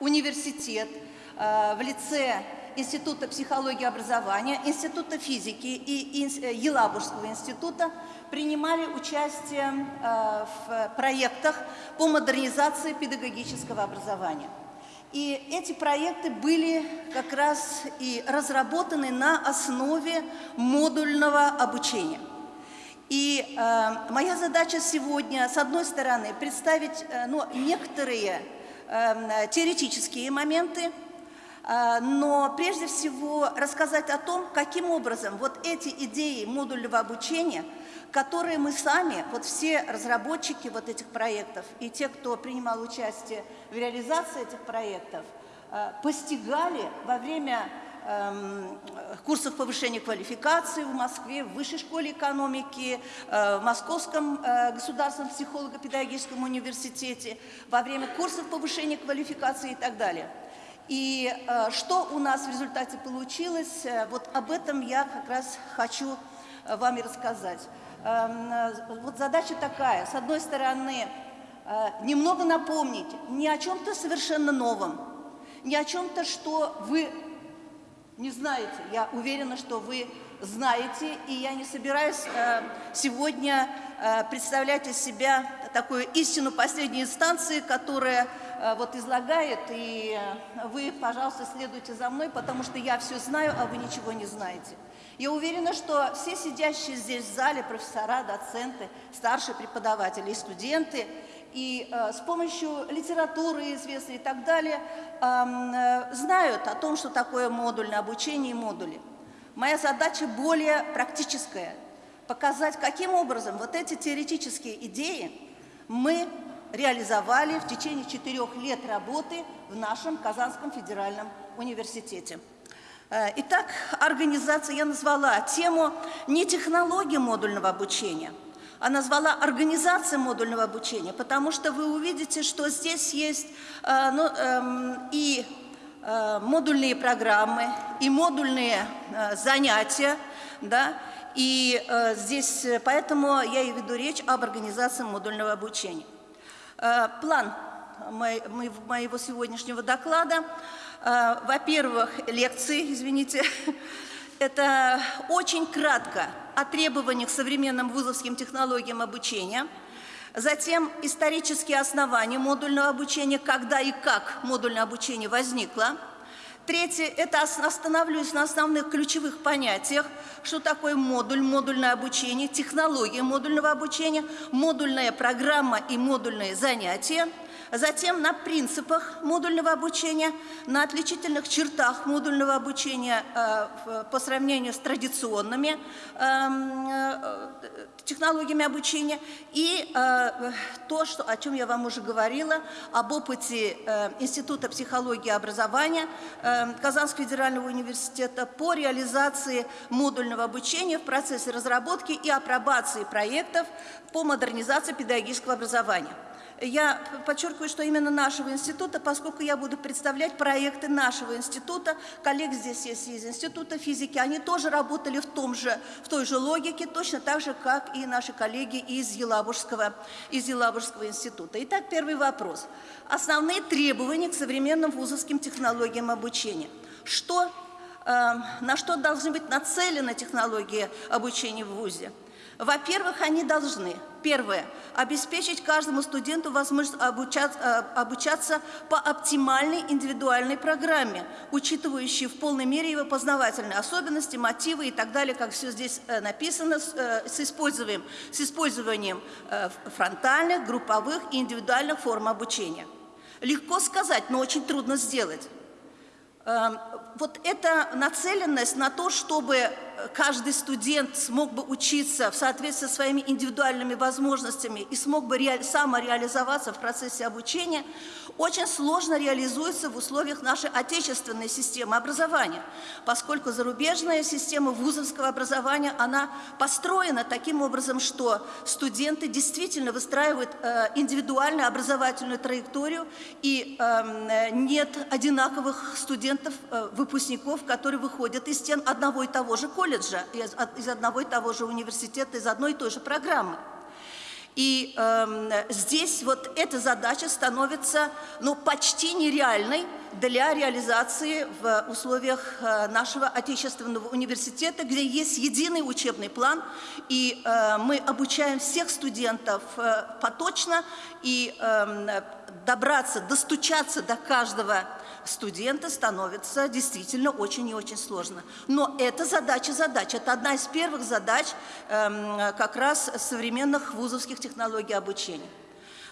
университет э, в лице Института психологии и образования, Института физики и э, Елабужского института принимали участие э, в проектах по модернизации педагогического образования. И эти проекты были как раз и разработаны на основе модульного обучения. И э, моя задача сегодня, с одной стороны, представить э, ну, некоторые теоретические моменты, э, но прежде всего рассказать о том, каким образом вот эти идеи модульного обучения, которые мы сами, вот все разработчики вот этих проектов и те, кто принимал участие в реализации этих проектов, э, постигали во время Эм, курсов повышения квалификации в Москве, в Высшей школе экономики, э, в Московском э, государственном психолого-педагогическом университете, во время курсов повышения квалификации и так далее. И э, что у нас в результате получилось, вот об этом я как раз хочу вам и рассказать. Эм, вот задача такая, с одной стороны, немного напомнить не о чем-то совершенно новом, не о чем-то, что вы не знаете. Я уверена, что вы знаете, и я не собираюсь э, сегодня э, представлять из себя такую истину последней инстанции, которая э, вот излагает, и э, вы, пожалуйста, следуйте за мной, потому что я все знаю, а вы ничего не знаете. Я уверена, что все сидящие здесь в зале, профессора, доценты, старшие преподаватели и студенты – и э, с помощью литературы известной и так далее э, знают о том, что такое модульное обучение и модули. Моя задача более практическая – показать, каким образом вот эти теоретические идеи мы реализовали в течение четырех лет работы в нашем Казанском федеральном университете. Э, итак, организация, я назвала тему не технологии модульного обучения – а назвала организация модульного обучения, потому что вы увидите, что здесь есть э, ну, э, и э, модульные программы, и модульные э, занятия, да, и э, здесь, поэтому я и веду речь об организации модульного обучения. Э, план моего сегодняшнего доклада. Э, Во-первых, лекции, извините, это очень кратко о требованиях к современным вузовским технологиям обучения, затем исторические основания модульного обучения, когда и как модульное обучение возникло, Третье – это остановлюсь на основных ключевых понятиях, что такое модуль, модульное обучение, технология модульного обучения, модульная программа и модульные занятия – затем на принципах модульного обучения, на отличительных чертах модульного обучения э, по сравнению с традиционными эм, э, технологиями обучения и э, то, что, о чем я вам уже говорила, об опыте Института психологии и образования Казанского федерального университета по реализации модульного обучения в процессе разработки и апробации проектов по модернизации педагогического образования. Я подчеркиваю, что именно нашего института, поскольку я буду представлять проекты нашего института, коллег здесь есть из Института физики, они тоже работали в, том же, в той же логике, точно так же, как и наши коллеги из Елабужского, из Елабужского института. Итак, первый вопрос. Основные требования к современным вузовским технологиям обучения. Что, э, на что должны быть нацелены технологии обучения в ВУЗе? Во-первых, они должны, первое, обеспечить каждому студенту возможность обучаться, э, обучаться по оптимальной индивидуальной программе, учитывающей в полной мере его познавательные особенности, мотивы и так далее, как все здесь э, написано, с, э, использованием, с использованием фронтальных, групповых и индивидуальных форм обучения. Легко сказать, но очень трудно сделать. Эм, вот эта нацеленность на то, чтобы каждый студент смог бы учиться в соответствии со своими индивидуальными возможностями и смог бы самореализоваться в процессе обучения, очень сложно реализуется в условиях нашей отечественной системы образования, поскольку зарубежная система вузовского образования, она построена таким образом, что студенты действительно выстраивают э, индивидуальную образовательную траекторию, и эм, нет одинаковых студентов, э, выпускников, которые выходят из стен одного и того же колледжа, из одного и того же университета, из одной и той же программы. И э, здесь вот эта задача становится ну, почти нереальной для реализации в условиях э, нашего отечественного университета, где есть единый учебный план, и э, мы обучаем всех студентов э, поточно, и э, добраться, достучаться до каждого студента становится действительно очень и очень сложно. Но это задача задач. Это одна из первых задач э, как раз современных вузовских технологий обучения.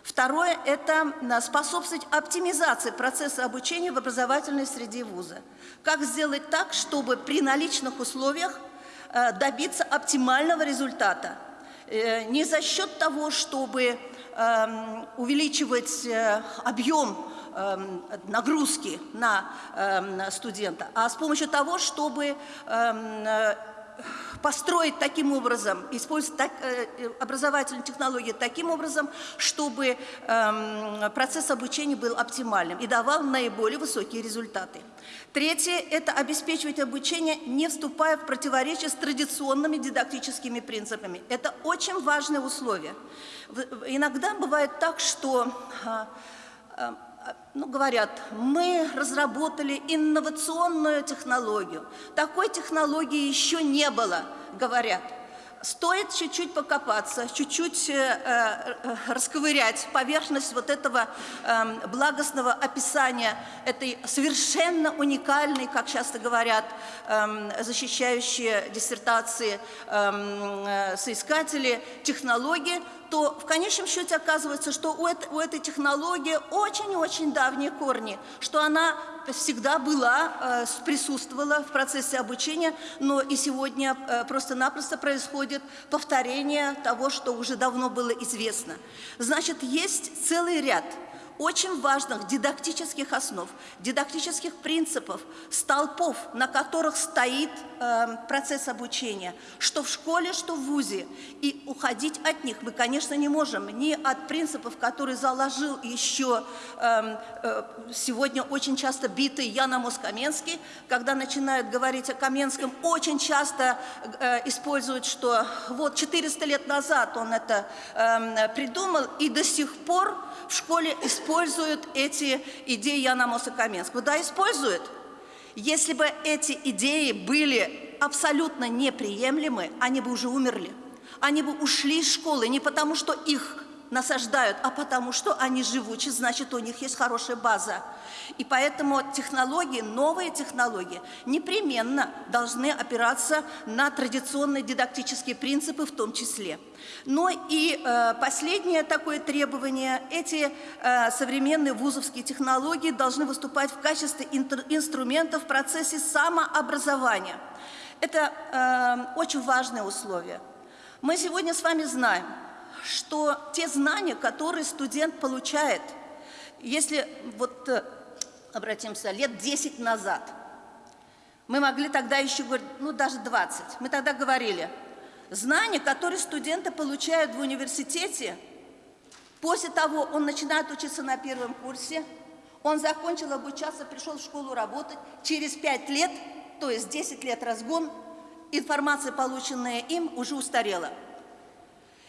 Второе – это способствовать оптимизации процесса обучения в образовательной среде вуза. Как сделать так, чтобы при наличных условиях э, добиться оптимального результата. Э, не за счет того, чтобы эм, увеличивать э, объем нагрузки на эм, студента, а с помощью того, чтобы эм, э, построить таким образом, использовать так, э, образовательные технологии таким образом, чтобы э, процесс обучения был оптимальным и давал наиболее высокие результаты. Третье – это обеспечивать обучение, не вступая в противоречие с традиционными дидактическими принципами. Это очень важное условие. Иногда бывает так, что э, ну, говорят, мы разработали инновационную технологию. Такой технологии еще не было, говорят. Стоит чуть-чуть покопаться, чуть-чуть э, э, расковырять поверхность вот этого э, благостного описания этой совершенно уникальной, как часто говорят, э, защищающие диссертации эм, э, соискатели технологии, то в конечном счете оказывается, что у, это, у этой технологии очень-очень давние корни, что она всегда была, э, присутствовала в процессе обучения, но и сегодня э, просто-напросто происходит повторение того, что уже давно было известно. Значит, есть целый ряд очень важных дидактических основ, дидактических принципов, столпов, на которых стоит э, процесс обучения, что в школе, что в ВУЗе. И уходить от них мы, конечно, не можем, ни от принципов, которые заложил еще э, э, сегодня очень часто битый Ян Амос Каменский, когда начинают говорить о Каменском, очень часто э, используют, что вот 400 лет назад он это э, придумал, и до сих пор в школе используют эти идеи Яна Моса Каменского. Да, используют. Если бы эти идеи были абсолютно неприемлемы, они бы уже умерли. Они бы ушли из школы не потому, что их насаждают, а потому что они живучи, значит, у них есть хорошая база. И поэтому технологии, новые технологии непременно должны опираться на традиционные дидактические принципы в том числе. Но и э, последнее такое требование, эти э, современные вузовские технологии должны выступать в качестве инструмента в процессе самообразования. Это э, очень важное условие. Мы сегодня с вами знаем, что те знания, которые студент получает, если вот э, обратимся лет 10 назад, мы могли тогда еще говорить, ну даже 20, мы тогда говорили, знания, которые студенты получают в университете, после того он начинает учиться на первом курсе, он закончил обучаться, пришел в школу работать, через 5 лет, то есть 10 лет разгон, информация, полученная им, уже устарела.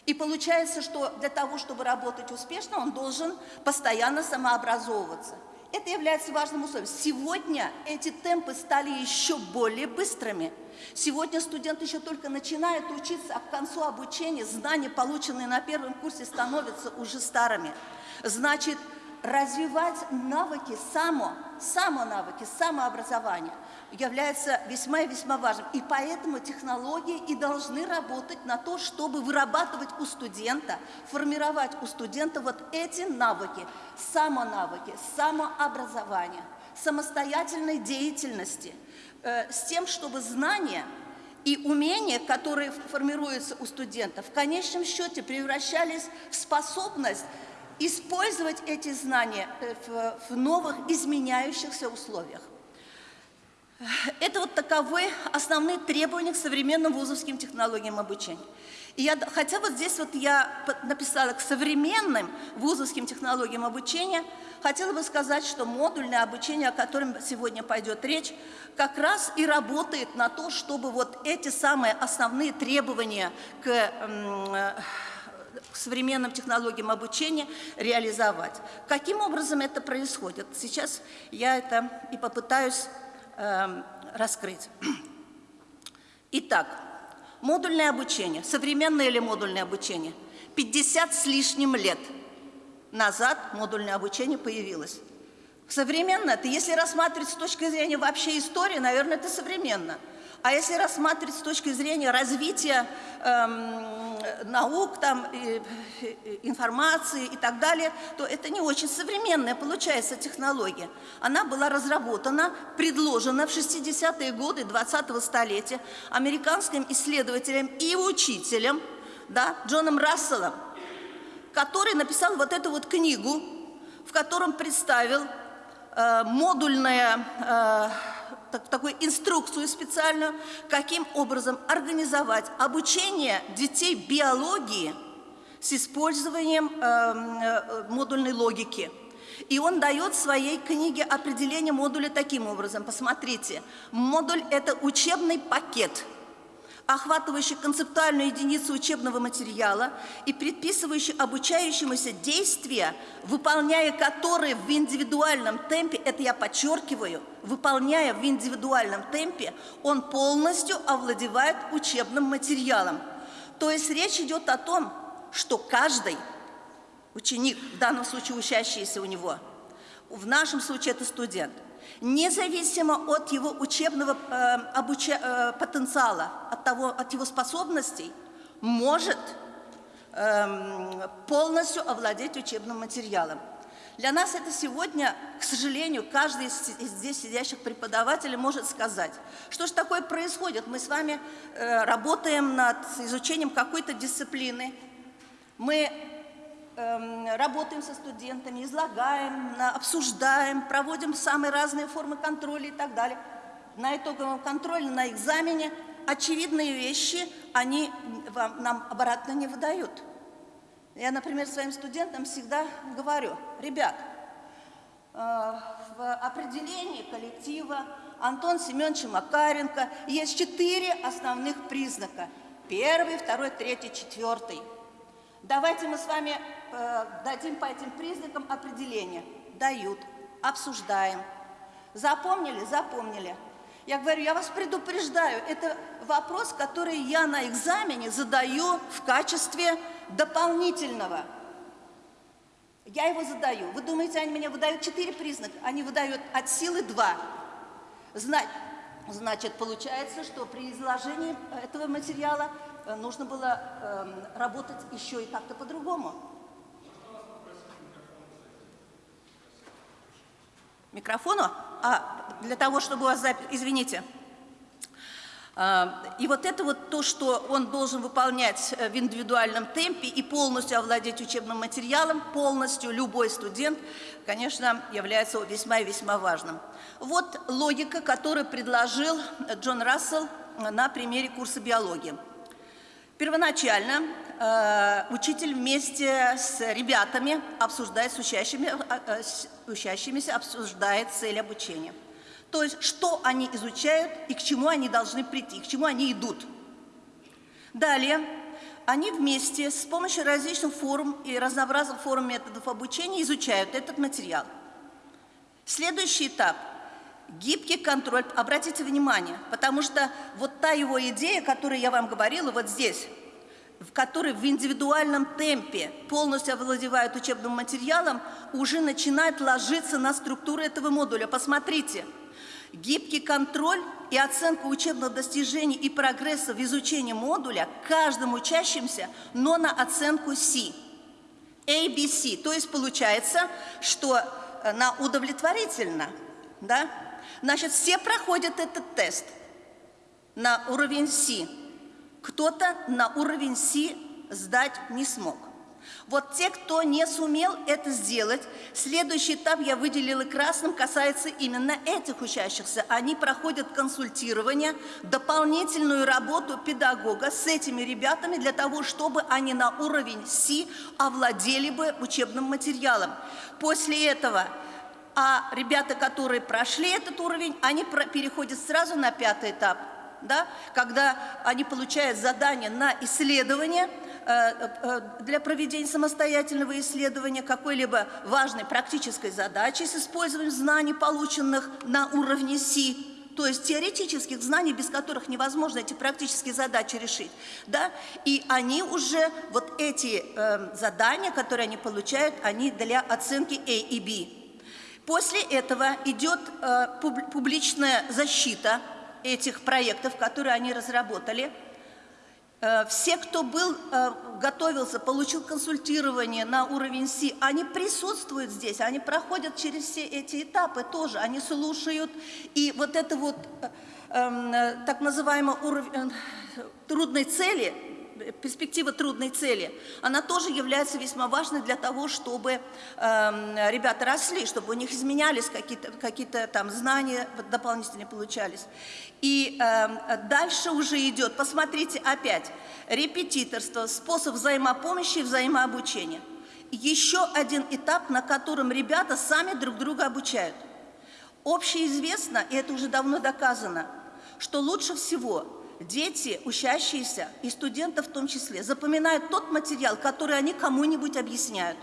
И получается, что для того, чтобы работать успешно, он должен постоянно самообразовываться. Это является важным условием. Сегодня эти темпы стали еще более быстрыми. Сегодня студент еще только начинает учиться, а к концу обучения знания, полученные на первом курсе, становятся уже старыми. Значит, развивать навыки само, само навыки, самообразования является весьма и весьма важным. И поэтому технологии и должны работать на то, чтобы вырабатывать у студента, формировать у студента вот эти навыки, самонавыки, самообразования, самостоятельной деятельности, э, с тем, чтобы знания и умения, которые формируются у студентов, в конечном счете превращались в способность использовать эти знания э, в, в новых изменяющихся условиях. Это вот таковы основные требования к современным вузовским технологиям обучения. И я, хотя вот здесь вот я написала к современным вузовским технологиям обучения, хотела бы сказать, что модульное обучение, о котором сегодня пойдет речь, как раз и работает на то, чтобы вот эти самые основные требования к к современным технологиям обучения реализовать. Каким образом это происходит? Сейчас я это и попытаюсь э, раскрыть. Итак, модульное обучение, современное или модульное обучение, 50 с лишним лет назад модульное обучение появилось. Современно это, если рассматривать с точки зрения вообще истории, наверное, это современно. А если рассматривать с точки зрения развития эм, наук, там, э, информации и так далее, то это не очень современная получается технология. Она была разработана, предложена в 60-е годы 20-го столетия американским исследователем и учителем да, Джоном Расселом, который написал вот эту вот книгу, в котором представил э, модульное э, так, такую инструкцию специальную, каким образом организовать обучение детей биологии с использованием э, э, модульной логики. И он дает в своей книге определение модуля таким образом. Посмотрите, модуль – это учебный пакет – охватывающий концептуальную единицу учебного материала и предписывающий обучающемуся действия, выполняя которые в индивидуальном темпе, это я подчеркиваю, выполняя в индивидуальном темпе, он полностью овладевает учебным материалом. То есть речь идет о том, что каждый ученик, в данном случае учащийся у него, в нашем случае это студент – независимо от его учебного э, обуча, э, потенциала, от, того, от его способностей, может э, полностью овладеть учебным материалом. Для нас это сегодня, к сожалению, каждый из здесь сидящих преподавателей может сказать, что же такое происходит. Мы с вами э, работаем над изучением какой-то дисциплины, мы работаем со студентами, излагаем, обсуждаем, проводим самые разные формы контроля и так далее. На итоговом контроле, на экзамене очевидные вещи они вам, нам обратно не выдают. Я, например, своим студентам всегда говорю, ребят, э, в определении коллектива Антон Семенович Макаренко есть четыре основных признака. Первый, второй, третий, четвертый. Давайте мы с вами э, дадим по этим признакам определение. Дают, обсуждаем. Запомнили? Запомнили. Я говорю, я вас предупреждаю, это вопрос, который я на экзамене задаю в качестве дополнительного. Я его задаю. Вы думаете, они мне выдают четыре признака? Они выдают от силы два. Значит, получается, что при изложении этого материала э, нужно было э, работать еще и как-то по-другому. Микрофону? А, для того, чтобы у вас запись... Извините. И вот это вот то, что он должен выполнять э, в индивидуальном темпе и полностью овладеть учебным материалом, полностью любой студент, конечно, является весьма и весьма важным. Вот логика, которую предложил Джон Рассел на примере курса биологии. Первоначально э, учитель вместе с ребятами обсуждает с, учащими, э, э, с учащимися, обсуждает цель обучения. То есть, что они изучают и к чему они должны прийти, к чему они идут. Далее, они вместе с помощью различных форм и разнообразных форм методов обучения изучают этот материал. Следующий этап – гибкий контроль. Обратите внимание, потому что вот та его идея, которую я вам говорила вот здесь – в который в индивидуальном темпе полностью овладевают учебным материалом, уже начинает ложиться на структуру этого модуля. Посмотрите, гибкий контроль и оценка учебных достижений и прогресса в изучении модуля каждым учащимся, но на оценку C. ABC. То есть получается, что э, на удовлетворительно, да? Значит, все проходят этот тест на уровень C. Кто-то на уровень Си сдать не смог. Вот те, кто не сумел это сделать, следующий этап я выделила красным, касается именно этих учащихся. Они проходят консультирование, дополнительную работу педагога с этими ребятами для того, чтобы они на уровень Си овладели бы учебным материалом. После этого а ребята, которые прошли этот уровень, они переходят сразу на пятый этап – да, когда они получают задание на исследование для проведения самостоятельного исследования какой-либо важной практической задачи с использованием знаний, полученных на уровне СИ, то есть теоретических знаний, без которых невозможно эти практические задачи решить. Да? И они уже, вот эти э, задания, которые они получают, они для оценки A и B. После этого идет э, публичная защита этих проектов, которые они разработали. Э, все, кто был, э, готовился, получил консультирование на уровень Си, они присутствуют здесь, они проходят через все эти этапы тоже, они слушают. И вот это вот э, эм, так называемый уровень трудной цели – перспектива трудной цели, она тоже является весьма важной для того, чтобы э, ребята росли, чтобы у них изменялись какие-то какие, там знания дополнительные получались. И э, дальше уже идет, посмотрите опять, репетиторство, способ взаимопомощи и взаимообучения. Еще один этап, на котором ребята сами друг друга обучают. Общеизвестно, и это уже давно доказано, что лучше всего дети, учащиеся, и студенты в том числе, запоминают тот материал, который они кому-нибудь объясняют.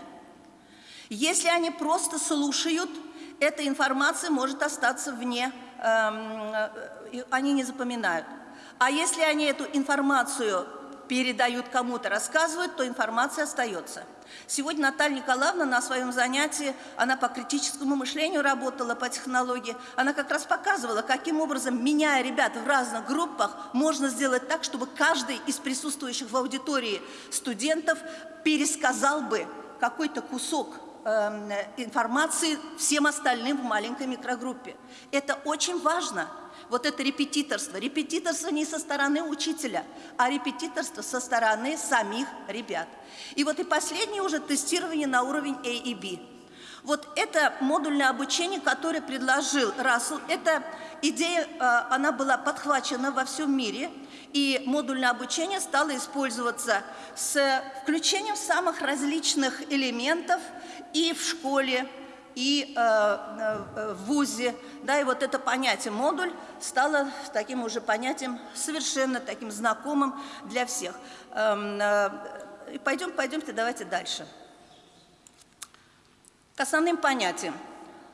Если они просто слушают, эта информация может остаться вне, эм, э, они не запоминают. А если они эту информацию передают кому-то, рассказывают, то информация остается. Сегодня Наталья Николаевна на своем занятии, она по критическому мышлению работала, по технологии, она как раз показывала, каким образом, меняя ребят в разных группах, можно сделать так, чтобы каждый из присутствующих в аудитории студентов пересказал бы какой-то кусок эм, информации всем остальным в маленькой микрогруппе. Это очень важно вот это репетиторство. Репетиторство не со стороны учителя, а репетиторство со стороны самих ребят. И вот и последнее уже тестирование на уровень A и B. Вот это модульное обучение, которое предложил Рассел, эта идея, а, она была подхвачена во всем мире, и модульное обучение стало использоваться с включением самых различных элементов и в школе, и э, э, в ВУЗе. Да, и вот это понятие «модуль» стало таким уже понятием совершенно таким знакомым для всех. Эм, э, пойдем, пойдемте, давайте дальше. К основным понятиям.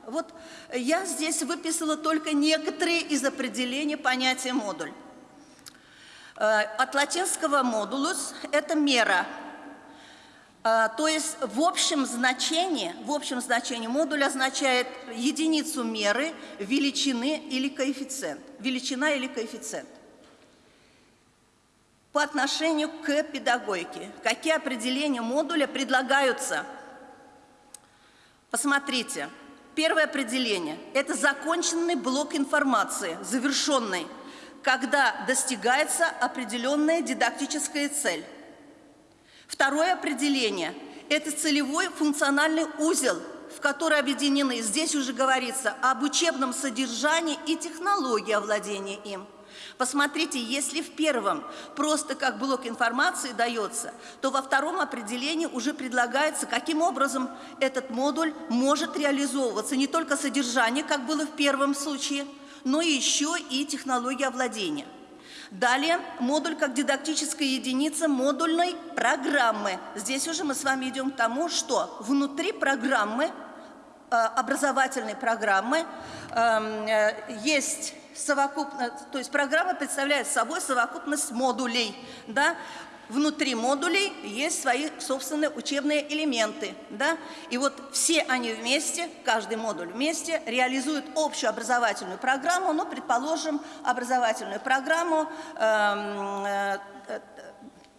Вот я здесь выписала только некоторые из определений понятия «модуль». Э, от латинского «модулус» – это мера – то есть в общем значении, в общем значении модуль означает единицу меры, величины или коэффициент. Величина или коэффициент. По отношению к педагогике. Какие определения модуля предлагаются? Посмотрите. Первое определение – это законченный блок информации, завершенный, когда достигается определенная дидактическая цель. Второе определение – это целевой функциональный узел, в который объединены, здесь уже говорится, об учебном содержании и технологии овладения им. Посмотрите, если в первом просто как блок информации дается, то во втором определении уже предлагается, каким образом этот модуль может реализовываться. Не только содержание, как было в первом случае, но еще и технология овладения. Далее модуль как дидактическая единица модульной программы. Здесь уже мы с вами идем к тому, что внутри программы, э, образовательной программы, эм, э, есть совокупность, то есть программа представляет собой совокупность модулей. Да? Внутри модулей есть свои собственные учебные элементы. Да? И вот все они вместе, каждый модуль вместе, реализуют общую образовательную программу, ну, предположим, образовательную программу эм, э, э,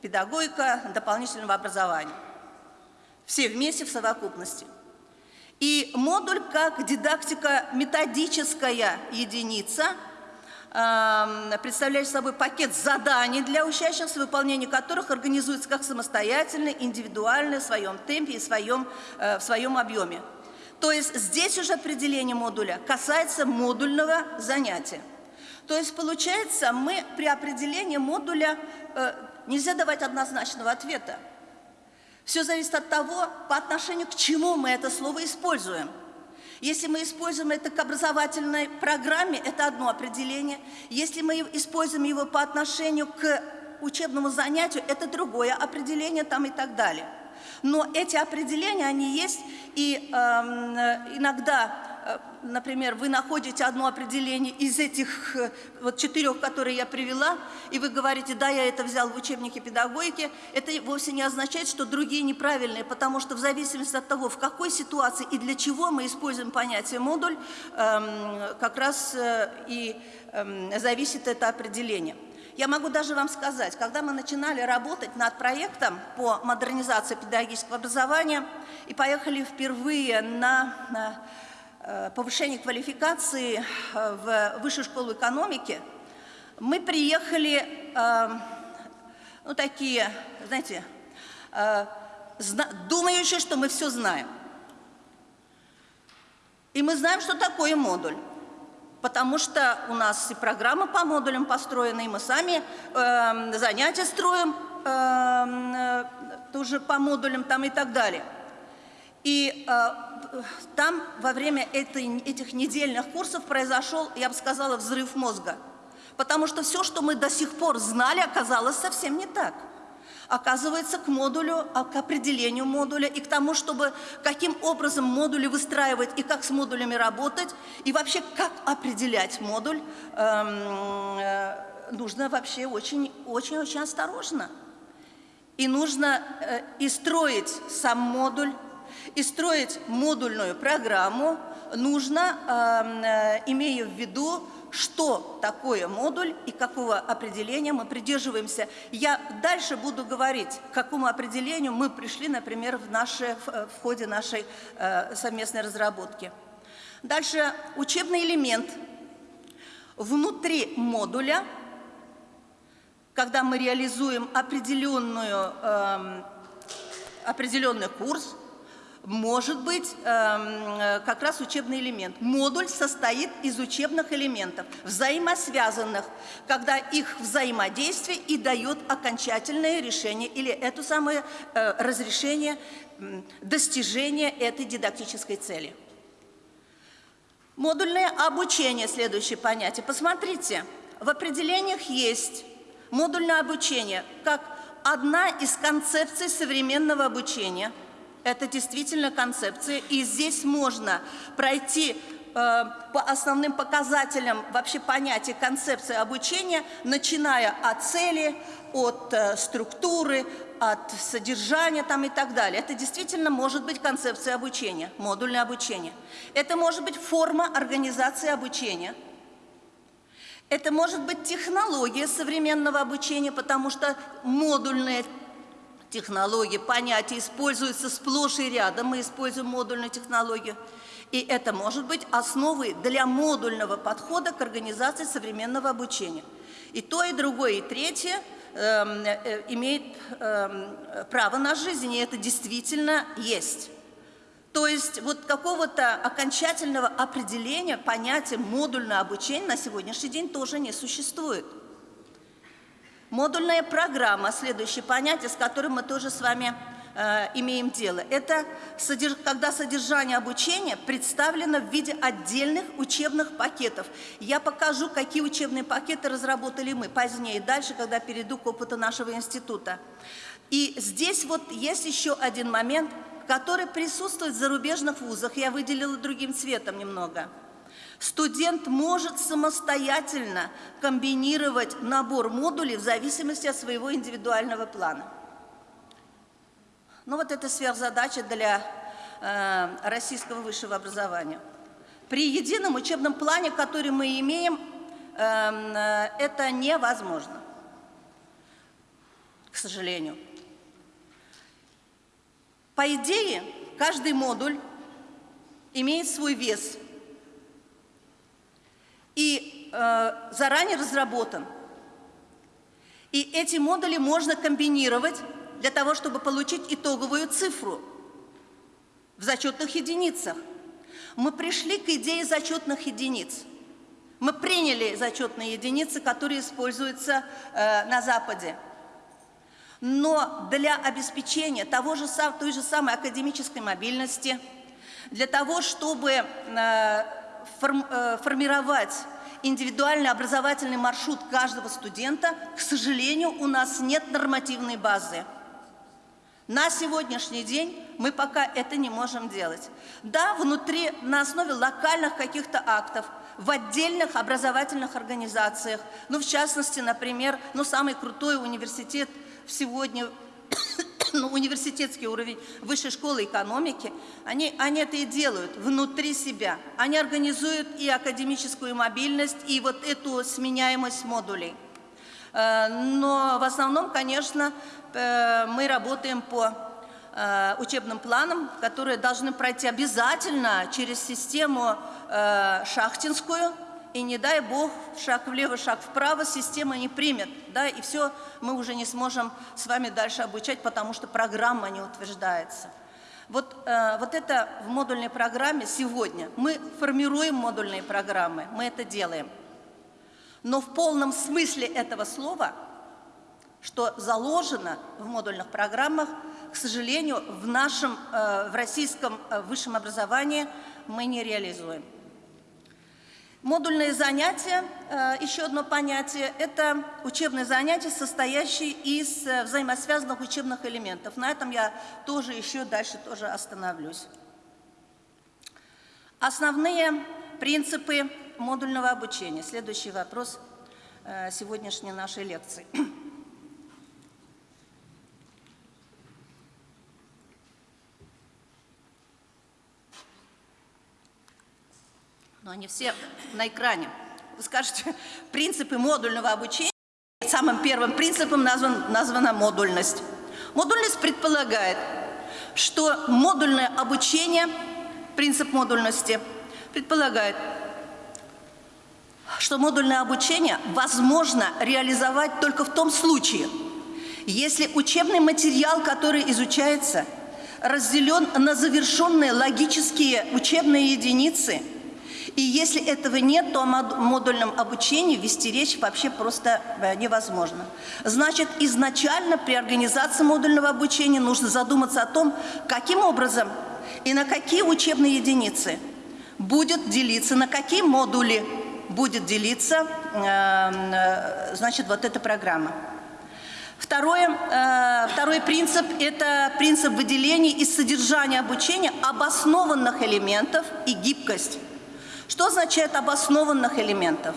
педагогика дополнительного образования. Все вместе в совокупности. И модуль как дидактика методическая единица – представляет собой пакет заданий для учащихся, выполнение которых организуется как самостоятельно, индивидуально, в своем темпе и в своем, э, в своем объеме. То есть здесь уже определение модуля касается модульного занятия. То есть получается, мы при определении модуля э, нельзя давать однозначного ответа. Все зависит от того, по отношению к чему мы это слово используем – если мы используем это к образовательной программе, это одно определение. Если мы используем его по отношению к учебному занятию, это другое определение там и так далее. Но эти определения, они есть, и эм, иногда Э, например, вы находите одно определение из этих э, вот четырех, которые я привела, и вы говорите, да, я это взял в учебнике педагогики, это вовсе не означает, что другие неправильные, потому что в зависимости от того, в какой ситуации и для чего мы используем понятие модуль, эм, как раз э, и эм, зависит это определение. Я могу даже вам сказать, когда мы начинали работать над проектом по модернизации педагогического образования и поехали впервые на, на Э, повышения квалификации э, в Высшую школу экономики, мы приехали, э, ну, такие, знаете, думающие, что мы все знаем. И мы знаем, что такое модуль. Потому что у нас и программа по модулям построена, и мы сами э, занятия строим э, тоже по модулям там и так далее. И э, там во время этой, этих недельных курсов произошел, я бы сказала, взрыв мозга. Потому что все, что мы до сих пор знали, оказалось совсем не так. Оказывается, к модулю, а, к определению модуля и к тому, чтобы каким образом модули выстраивать и как с модулями работать, и вообще как определять модуль, эм, э, нужно вообще очень-очень осторожно. И нужно э, и строить сам модуль, и строить модульную программу нужно, эм, э, имея в виду, что такое модуль и какого определения мы придерживаемся. Я дальше буду говорить, к какому определению мы пришли, например, в, наше, в э, ходе нашей э, совместной разработки. Дальше учебный элемент. Внутри модуля, когда мы реализуем определенную, э, определенный курс, может быть эм, э, как раз учебный элемент. Модуль состоит из учебных элементов, взаимосвязанных, когда их взаимодействие и дает окончательное решение или это самое э, разрешение достижения этой дидактической цели. Модульное обучение – следующее понятие. Посмотрите, в определениях есть модульное обучение как одна из концепций современного обучения – это действительно концепция, и здесь можно пройти э, по основным показателям вообще понятия концепции обучения, начиная от цели, от э, структуры, от содержания там и так далее. Это действительно может быть концепция обучения, модульное обучение. Это может быть форма организации обучения. Это может быть технология современного обучения, потому что модульное технологии, понятия используются сплошь и рядом. Мы используем модульную технологию. И это может быть основой для модульного подхода к организации современного обучения. И то, и другое, и третье эм, э, имеет э, право на жизнь, и это действительно есть. То есть вот какого-то окончательного определения понятия модульное обучение на сегодняшний день тоже не существует. Модульная программа, следующее понятие, с которым мы тоже с вами э, имеем дело. Это содерж... когда содержание обучения представлено в виде отдельных учебных пакетов. Я покажу, какие учебные пакеты разработали мы позднее, дальше, когда перейду к опыту нашего института. И здесь вот есть еще один момент, который присутствует в зарубежных вузах. Я выделила другим цветом немного – Студент может самостоятельно комбинировать набор модулей в зависимости от своего индивидуального плана. Ну вот это сверхзадача для э, российского высшего образования. При едином учебном плане, который мы имеем, э, э, это невозможно, к сожалению. По идее, каждый модуль имеет свой вес – и э, заранее разработан. И эти модули можно комбинировать для того, чтобы получить итоговую цифру в зачетных единицах. Мы пришли к идее зачетных единиц. Мы приняли зачетные единицы, которые используются э, на Западе. Но для обеспечения того же, той же самой академической мобильности, для того, чтобы э, формировать индивидуальный образовательный маршрут каждого студента, к сожалению, у нас нет нормативной базы. На сегодняшний день мы пока это не можем делать. Да, внутри, на основе локальных каких-то актов, в отдельных образовательных организациях, ну, в частности, например, ну, самый крутой университет сегодня ну, университетский уровень высшей школы экономики, они, они это и делают внутри себя. Они организуют и академическую мобильность, и вот эту сменяемость модулей. Э, но в основном, конечно, э, мы работаем по э, учебным планам, которые должны пройти обязательно через систему шахтинскую, и не дай бог, шаг влево, шаг вправо, система не примет, да, и все, мы уже не сможем с вами дальше обучать, потому что программа не утверждается. Вот, э, вот это в модульной программе сегодня. Мы формируем модульные программы, мы это делаем. Но в полном смысле этого слова, что заложено в модульных программах, к сожалению, в нашем, э, в российском э, высшем образовании мы не реализуем. Модульные занятия, э, еще одно понятие, это учебные занятия, состоящие из э, взаимосвязанных учебных элементов. На этом я тоже еще дальше тоже остановлюсь. Основные принципы модульного обучения. Следующий вопрос э, сегодняшней нашей лекции. Но они все на экране. Вы скажете, принципы модульного обучения, самым первым принципом назван, названа модульность. Модульность предполагает, что модульное обучение, принцип модульности, предполагает, что модульное обучение возможно реализовать только в том случае, если учебный материал, который изучается, разделен на завершенные логические учебные единицы – и если этого нет, то о модульном обучении вести речь вообще просто э, невозможно. Значит, изначально при организации модульного обучения нужно задуматься о том, каким образом и на какие учебные единицы будет делиться, на какие модули будет делиться, эм, э, значит, вот эта программа. Второе, э, второй принцип – это принцип выделения из содержания обучения обоснованных элементов и гибкость. Что означает обоснованных элементов?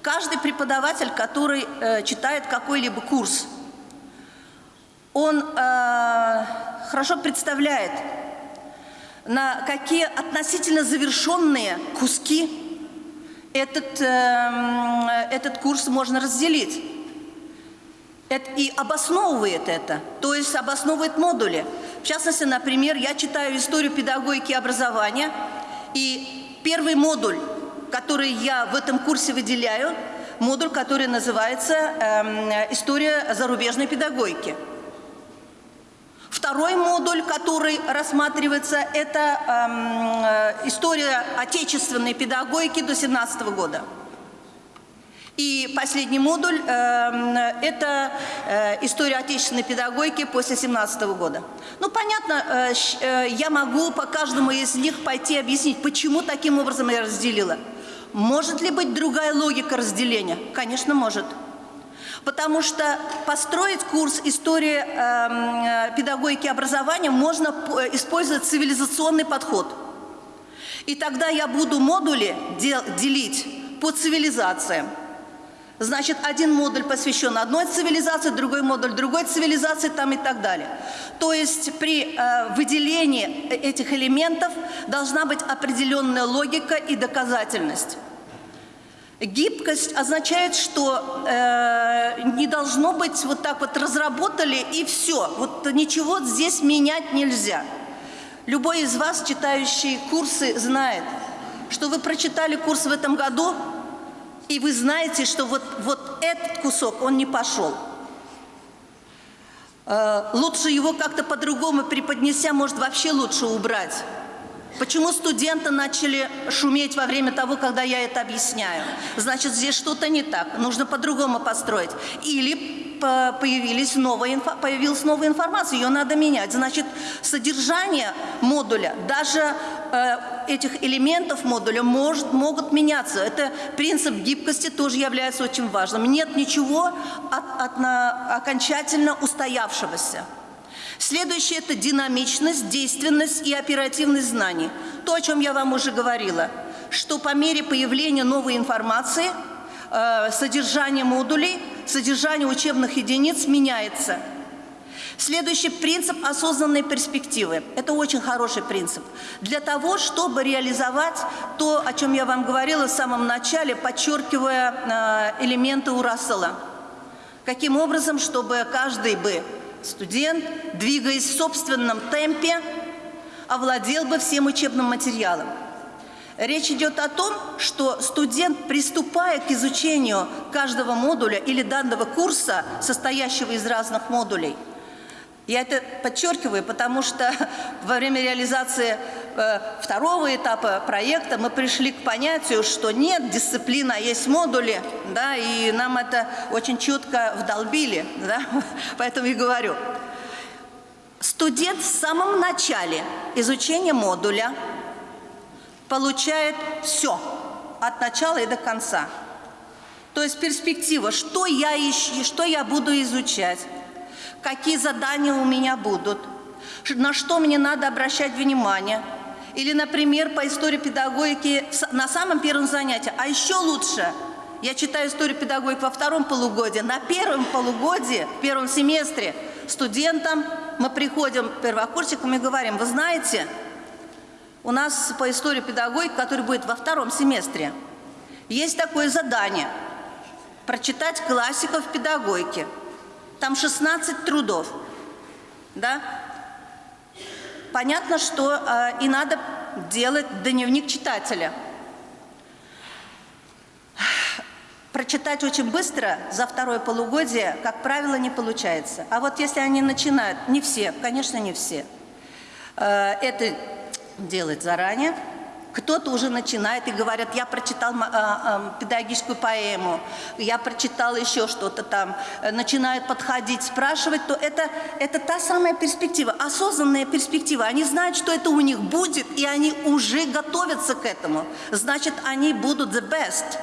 Каждый преподаватель, который э, читает какой-либо курс, он э, хорошо представляет, на какие относительно завершенные куски этот, э, этот курс можно разделить. Это, и обосновывает это, то есть обосновывает модули. В частности, например, я читаю историю педагогики и образования, и Первый модуль, который я в этом курсе выделяю, модуль, который называется э, «История зарубежной педагогики». Второй модуль, который рассматривается, это э, история отечественной педагогики до 17 года. И последний модуль э, – это э, история отечественной педагогики после 17 года. Ну, понятно, э, э, я могу по каждому из них пойти объяснить, почему таким образом я разделила. Может ли быть другая логика разделения? Конечно, может. Потому что построить курс истории э, э педагогики образования можно использовать цивилизационный подход. И тогда я буду модули дел делить по цивилизациям. Значит, один модуль посвящен одной цивилизации, другой модуль другой цивилизации там и так далее. То есть при э, выделении этих элементов должна быть определенная логика и доказательность. Гибкость означает, что э, не должно быть вот так вот разработали и все. Вот ничего здесь менять нельзя. Любой из вас, читающий курсы, знает, что вы прочитали курс в этом году, и вы знаете, что вот, вот этот кусок, он не пошел. Э, лучше его как-то по-другому преподнеся, может вообще лучше убрать. Почему студенты начали шуметь во время того, когда я это объясняю? Значит, здесь что-то не так, нужно по-другому построить. Или появились новая, появилась новая информация, ее надо менять. Значит, содержание модуля, даже э, этих элементов модуля может, могут меняться. Это принцип гибкости тоже является очень важным. Нет ничего от, от, на, окончательно устоявшегося. Следующее – это динамичность, действенность и оперативность знаний. То, о чем я вам уже говорила, что по мере появления новой информации э, содержание модулей, содержание учебных единиц меняется. Следующий принцип – осознанной перспективы. Это очень хороший принцип. Для того, чтобы реализовать то, о чем я вам говорила в самом начале, подчеркивая э, элементы у Рассела. Каким образом, чтобы каждый бы студент, двигаясь в собственном темпе, овладел бы всем учебным материалом. Речь идет о том, что студент, приступая к изучению каждого модуля или данного курса, состоящего из разных модулей, я это подчеркиваю, потому что во время реализации э, второго этапа проекта мы пришли к понятию, что нет, дисциплина, есть модули, да, и нам это очень четко вдолбили, да, поэтому и говорю. Студент в самом начале изучения модуля получает все, от начала и до конца. То есть перспектива, что я, ищу, что я буду изучать, какие задания у меня будут, на что мне надо обращать внимание. Или, например, по истории педагогики на самом первом занятии. А еще лучше, я читаю историю педагогики во втором полугодии. На первом полугодии, в первом семестре студентам мы приходим, первокурсникам, и говорим, вы знаете, у нас по истории педагогики, который будет во втором семестре, есть такое задание – прочитать классиков педагогики – там 16 трудов, да? Понятно, что э, и надо делать дневник читателя. Прочитать очень быстро за второе полугодие, как правило, не получается. А вот если они начинают, не все, конечно, не все, э, это делать заранее – кто-то уже начинает и говорят, я прочитал э, э, педагогическую поэму, я прочитал еще что-то там, начинают подходить, спрашивать, то это, это та самая перспектива, осознанная перспектива. Они знают, что это у них будет, и они уже готовятся к этому. Значит, они будут the best.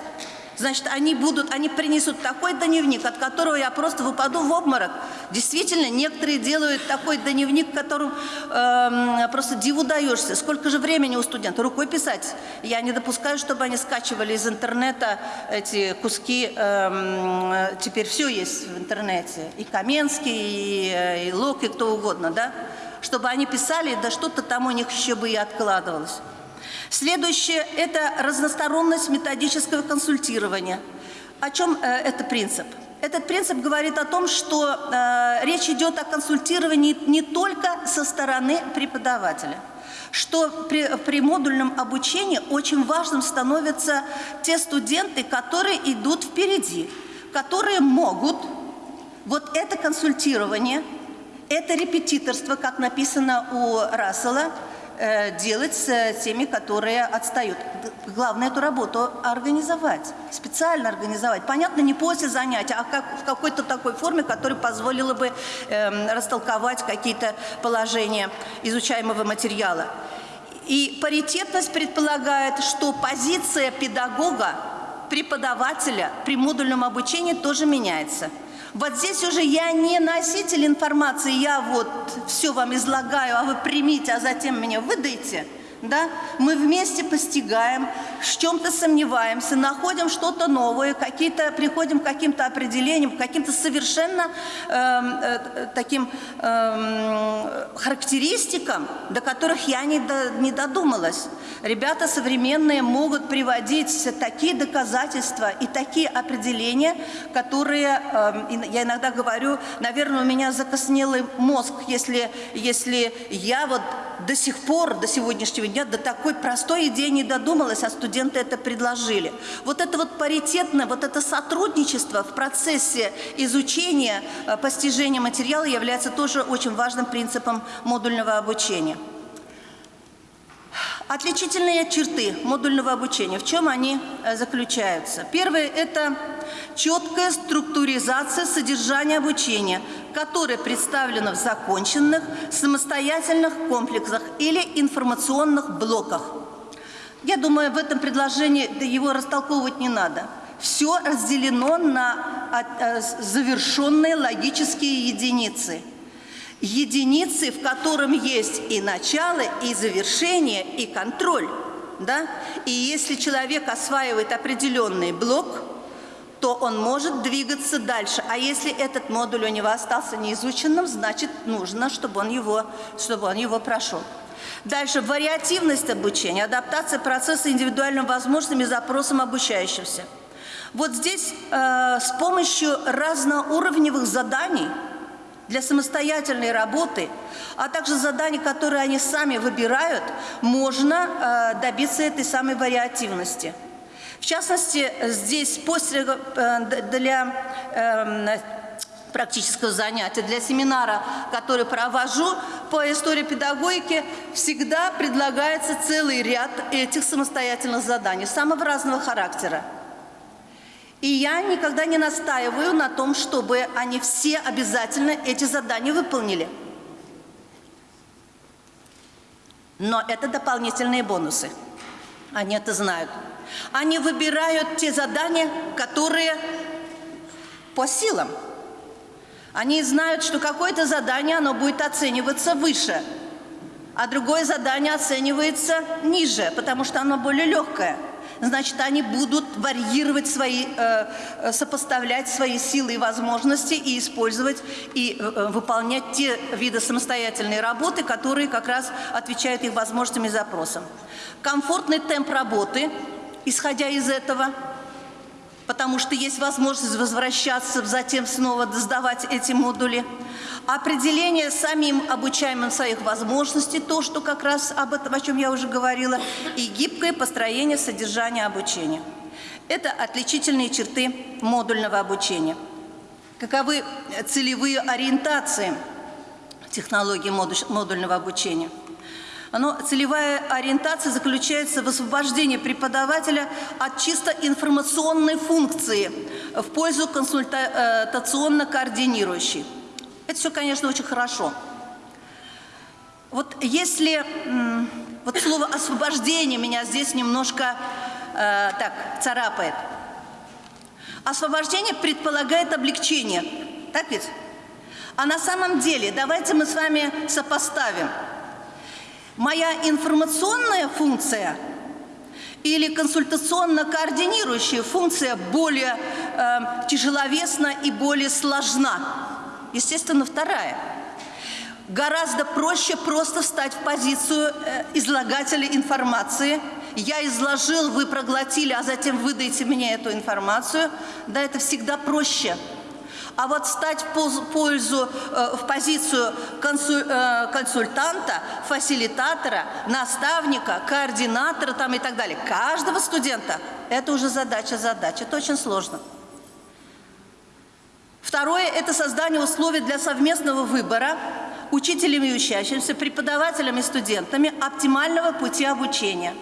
Значит, они будут, они принесут такой дневник, от которого я просто выпаду в обморок. Действительно, некоторые делают такой дневник, которым э, просто диву даешься. Сколько же времени у студента? Рукой писать. Я не допускаю, чтобы они скачивали из интернета эти куски. Э, теперь все есть в интернете. И Каменский, и, э, и Лок, и кто угодно, да? Чтобы они писали, да что-то там у них еще бы и откладывалось. Следующее – это разносторонность методического консультирования. О чем э, это принцип? Этот принцип говорит о том, что э, речь идет о консультировании не только со стороны преподавателя, что при, при модульном обучении очень важным становятся те студенты, которые идут впереди, которые могут вот это консультирование, это репетиторство, как написано у Рассела – делать с теми, которые отстают. Главное эту работу организовать, специально организовать. Понятно, не после занятия, а как, в какой-то такой форме, которая позволила бы э, растолковать какие-то положения изучаемого материала. И паритетность предполагает, что позиция педагога, преподавателя при модульном обучении тоже меняется – вот здесь уже я не носитель информации, я вот все вам излагаю, а вы примите, а затем меня выдайте – да? Мы вместе постигаем, в чем-то сомневаемся, находим что-то новое, какие-то, приходим к каким-то определениям, к каким-то совершенно эм, э, таким э, характеристикам, до которых я не, до, не додумалась. Ребята современные могут приводить такие доказательства и такие определения, которые, э, я иногда говорю, наверное, у меня закоснелый мозг, если, если я вот до сих пор, до сегодняшнего дня, до такой простой идеи не додумалась, а студенты это предложили. Вот это вот паритетное, вот это сотрудничество в процессе изучения, э, постижения материала является тоже очень важным принципом модульного обучения. Отличительные черты модульного обучения, в чем они э, заключаются? Первое – это четкая структуризация содержания обучения, которое представлено в законченных самостоятельных комплексах или информационных блоках. Я думаю, в этом предложении его растолковывать не надо. Все разделено на э, завершенные логические единицы. Единицы, в котором есть и начало, и завершение, и контроль. Да? И если человек осваивает определенный блок, то он может двигаться дальше. А если этот модуль у него остался неизученным, значит, нужно, чтобы он его, чтобы он его прошел. Дальше вариативность обучения, адаптация процесса индивидуальным возможностям и запросам обучающихся. Вот здесь э, с помощью разноуровневых заданий для самостоятельной работы, а также заданий, которые они сами выбирают, можно э, добиться этой самой вариативности. В частности, здесь после, э, для э, практического занятия, для семинара, который провожу по истории педагогики, всегда предлагается целый ряд этих самостоятельных заданий, самого разного характера. И я никогда не настаиваю на том, чтобы они все обязательно эти задания выполнили. Но это дополнительные бонусы. Они это знают. Они выбирают те задания, которые по силам. Они знают, что какое-то задание, оно будет оцениваться выше, а другое задание оценивается ниже, потому что оно более легкое. Значит, они будут варьировать свои, э, э сопоставлять свои силы и возможности и использовать и э, выполнять те виды самостоятельной работы, которые как раз отвечают их возможностям и запросам. Комфортный темп работы, исходя из этого – потому что есть возможность возвращаться, затем снова сдавать эти модули. Определение самим обучаемым своих возможностей, то, что как раз об этом, о чем я уже говорила, и гибкое построение содержания обучения. Это отличительные черты модульного обучения. Каковы целевые ориентации технологии модульного обучения? Оно, целевая ориентация заключается в освобождении преподавателя от чисто информационной функции в пользу консультационно-координирующей. Это все, конечно, очень хорошо. Вот если вот слово освобождение меня здесь немножко э, так царапает. Освобождение предполагает облегчение, так ведь? А на самом деле, давайте мы с вами сопоставим – Моя информационная функция или консультационно-координирующая функция более э, тяжеловесна и более сложна? Естественно, вторая. Гораздо проще просто встать в позицию э, излагателя информации. Я изложил, вы проглотили, а затем выдайте мне эту информацию. Да, это всегда проще. А вот стать в пользу, э, в позицию э, консультанта, фасилитатора, наставника, координатора там и так далее, каждого студента, это уже задача задач. Это очень сложно. Второе – это создание условий для совместного выбора учителями и учащимся, преподавателями и студентами оптимального пути обучения.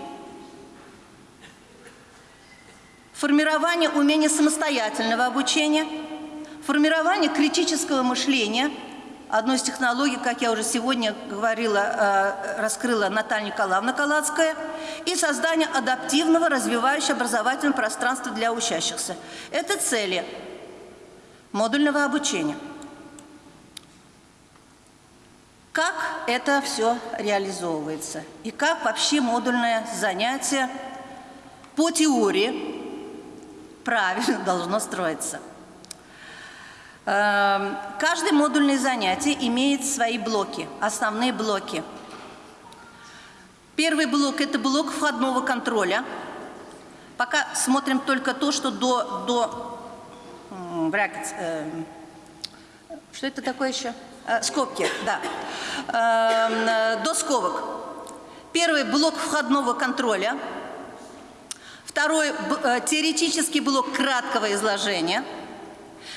Формирование умения самостоятельного обучения – Формирование критического мышления – одну из технологий, как я уже сегодня говорила, э, раскрыла Наталья Николаевна Калацкая, и создание адаптивного, развивающего образовательного пространства для учащихся. Это цели модульного обучения. Как это все реализовывается? И как вообще модульное занятие по теории правильно должно строиться? Эм, каждое модульное занятие имеет свои блоки, основные блоки. Первый блок – это блок входного контроля. Пока смотрим только то, что до, до бракет, э, что это такое еще? Э, скобки, да. Э, до скобок. Первый блок входного контроля. Второй э, теоретический блок краткого изложения –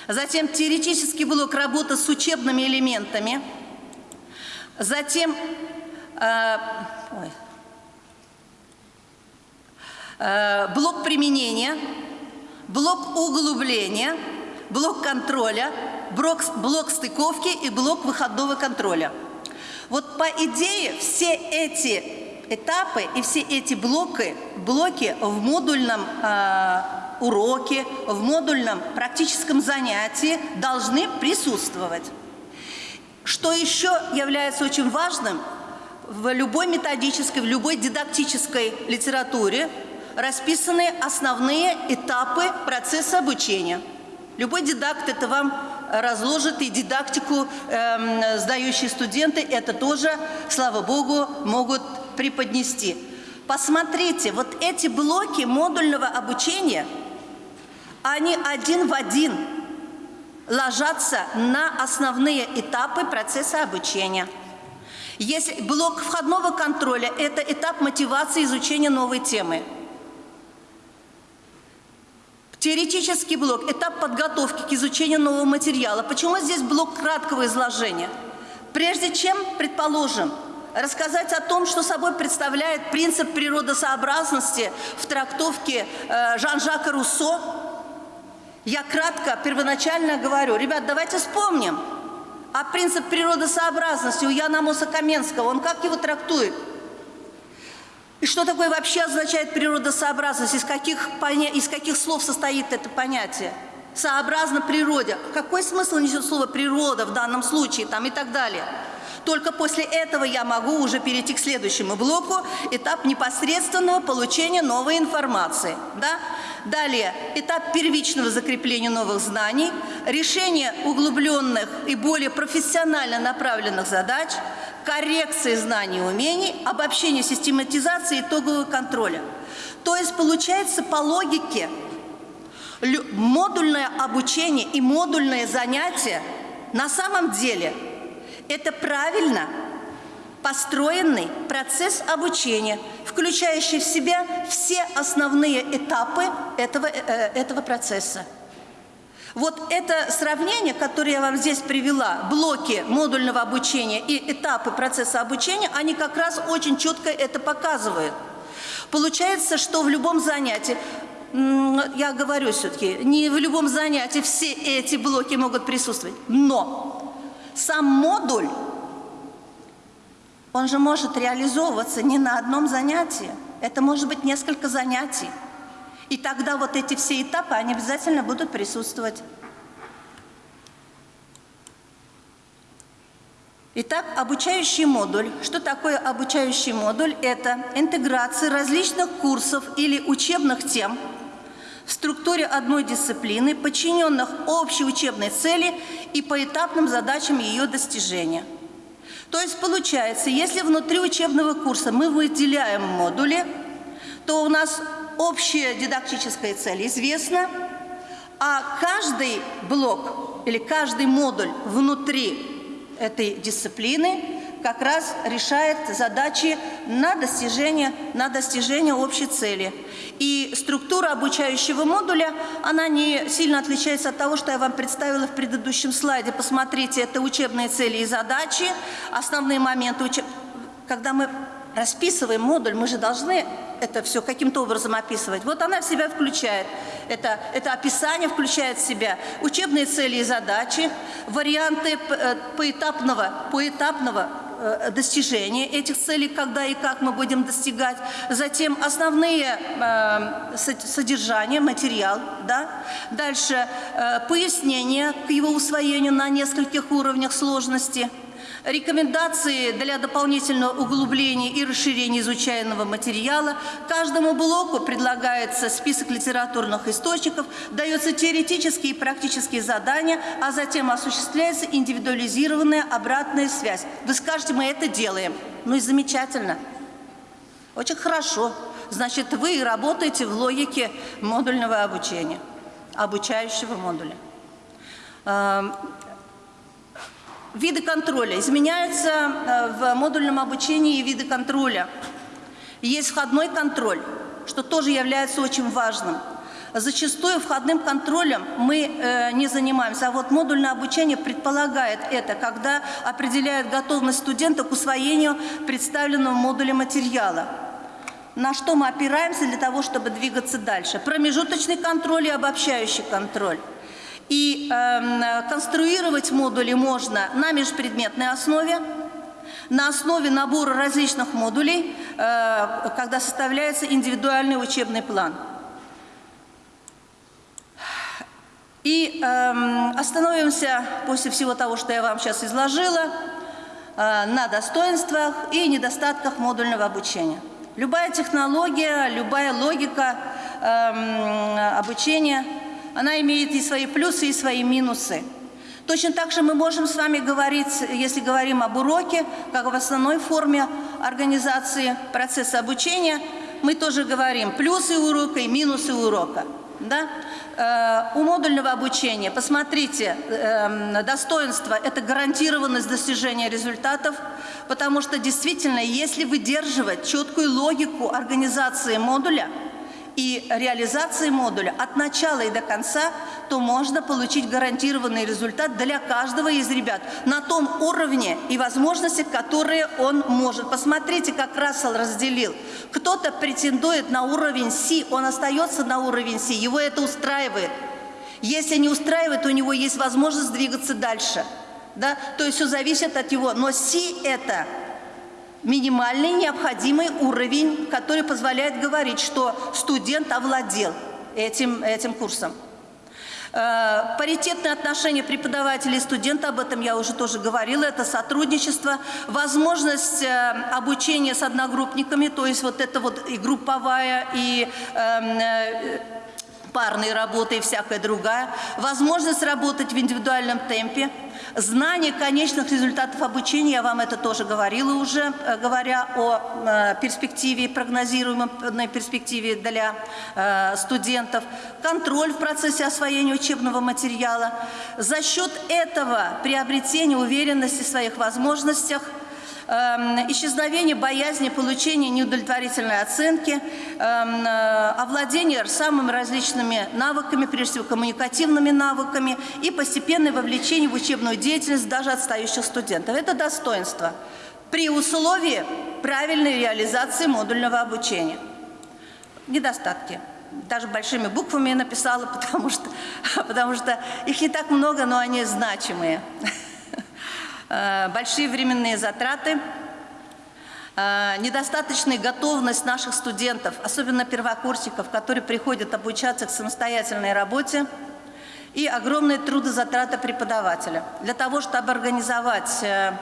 Затем теоретический блок работы с учебными элементами. Затем э, ой, э, блок применения. блок углубления, блок контроля, блок, блок стыковки и блок выходного контроля. Вот по идее все эти этапы и все эти блоки, блоки в модульном э, уроке, в модульном практическом занятии должны присутствовать. Что еще является очень важным, в любой методической, в любой дидактической литературе расписаны основные этапы процесса обучения. Любой дидакт это вам разложит, и дидактику э, сдающие студенты это тоже, слава богу, могут преподнести. Посмотрите, вот эти блоки модульного обучения, они один в один ложатся на основные этапы процесса обучения. Если блок входного контроля – это этап мотивации изучения новой темы. Теоретический блок – этап подготовки к изучению нового материала. Почему здесь блок краткого изложения? Прежде чем, предположим, рассказать о том, что собой представляет принцип природосообразности в трактовке э, Жан-Жака Руссо, я кратко, первоначально говорю, ребят, давайте вспомним, а принцип природосообразности у Яна Амоса он как его трактует? И что такое вообще означает природосообразность? Из каких, из каких слов состоит это понятие? Сообразно природе. Какой смысл несет слово «природа» в данном случае там, и так далее? Только после этого я могу уже перейти к следующему блоку, этап непосредственного получения новой информации. Да? Далее, этап первичного закрепления новых знаний, решение углубленных и более профессионально направленных задач, коррекции знаний и умений, обобщение систематизации итогового контроля. То есть получается по логике модульное обучение и модульное занятие на самом деле – это правильно построенный процесс обучения, включающий в себя все основные этапы этого, э, этого процесса. Вот это сравнение, которое я вам здесь привела, блоки модульного обучения и этапы процесса обучения, они как раз очень четко это показывают. Получается, что в любом занятии, я говорю все-таки, не в любом занятии все эти блоки могут присутствовать, но сам модуль, он же может реализовываться не на одном занятии. Это может быть несколько занятий. И тогда вот эти все этапы, они обязательно будут присутствовать. Итак, обучающий модуль. Что такое обучающий модуль? Это интеграция различных курсов или учебных тем – в структуре одной дисциплины, подчиненных общей учебной цели и поэтапным задачам ее достижения. То есть получается, если внутри учебного курса мы выделяем модули, то у нас общая дидактическая цель известна, а каждый блок или каждый модуль внутри этой дисциплины как раз решает задачи на достижение, на достижение общей цели. И структура обучающего модуля, она не сильно отличается от того, что я вам представила в предыдущем слайде. Посмотрите, это учебные цели и задачи, основные моменты. Учеб... Когда мы расписываем модуль, мы же должны это все каким-то образом описывать. Вот она в себя включает. Это, это описание включает в себя учебные цели и задачи, варианты э, поэтапного, поэтапного Э, достижения этих целей, когда и как мы будем достигать. Затем основные э, содержания, материал. Да? Дальше э, пояснение к его усвоению на нескольких уровнях сложности – Рекомендации для дополнительного углубления и расширения изучаемого материала. Каждому блоку предлагается список литературных источников, дается теоретические и практические задания, а затем осуществляется индивидуализированная обратная связь. Вы скажете, мы это делаем. Ну и замечательно. Очень хорошо. Значит, вы работаете в логике модульного обучения, обучающего модуля. Виды контроля. Изменяются э, в модульном обучении виды контроля. Есть входной контроль, что тоже является очень важным. Зачастую входным контролем мы э, не занимаемся, а вот модульное обучение предполагает это, когда определяет готовность студента к усвоению представленного модуля материала. на что мы опираемся для того, чтобы двигаться дальше. Промежуточный контроль и обобщающий контроль. И э, конструировать модули можно на межпредметной основе, на основе набора различных модулей, э, когда составляется индивидуальный учебный план. И э, остановимся после всего того, что я вам сейчас изложила, э, на достоинствах и недостатках модульного обучения. Любая технология, любая логика э, обучения, она имеет и свои плюсы, и свои минусы. Точно так же мы можем с вами говорить, если говорим об уроке, как в основной форме организации процесса обучения, мы тоже говорим плюсы урока и минусы урока. Да? Э, у модульного обучения, посмотрите, э, достоинство – это гарантированность достижения результатов, потому что действительно, если выдерживать четкую логику организации модуля – и реализации модуля от начала и до конца, то можно получить гарантированный результат для каждого из ребят на том уровне и возможностях, которые он может. Посмотрите, как Рассел разделил. Кто-то претендует на уровень Си, он остается на уровень Си, его это устраивает. Если не устраивает, у него есть возможность двигаться дальше. Да? То есть все зависит от его. Но Си это минимальный необходимый уровень, который позволяет говорить, что студент овладел этим, этим курсом. Э, паритетные отношения преподавателя и студента, об этом я уже тоже говорила, это сотрудничество, возможность э, обучения с одногруппниками, то есть вот это вот и групповая, и парные работы и всякая другая, возможность работать в индивидуальном темпе, знание конечных результатов обучения, я вам это тоже говорила уже, э, говоря о э, перспективе, прогнозируемой перспективе для э, студентов, контроль в процессе освоения учебного материала. За счет этого приобретение уверенности в своих возможностях – исчезновение боязни получения неудовлетворительной оценки, эм, э, овладение самыми различными навыками, прежде всего коммуникативными навыками и постепенное вовлечение в учебную деятельность даже отстающих студентов. Это достоинство при условии правильной реализации модульного обучения. Недостатки даже большими буквами написала, потому что, потому что их не так много, но они значимые. Э, большие временные затраты, э, недостаточная готовность наших студентов, особенно первокурсников, которые приходят обучаться к самостоятельной работе, и огромные трудозатраты преподавателя. Для того, чтобы организовать э,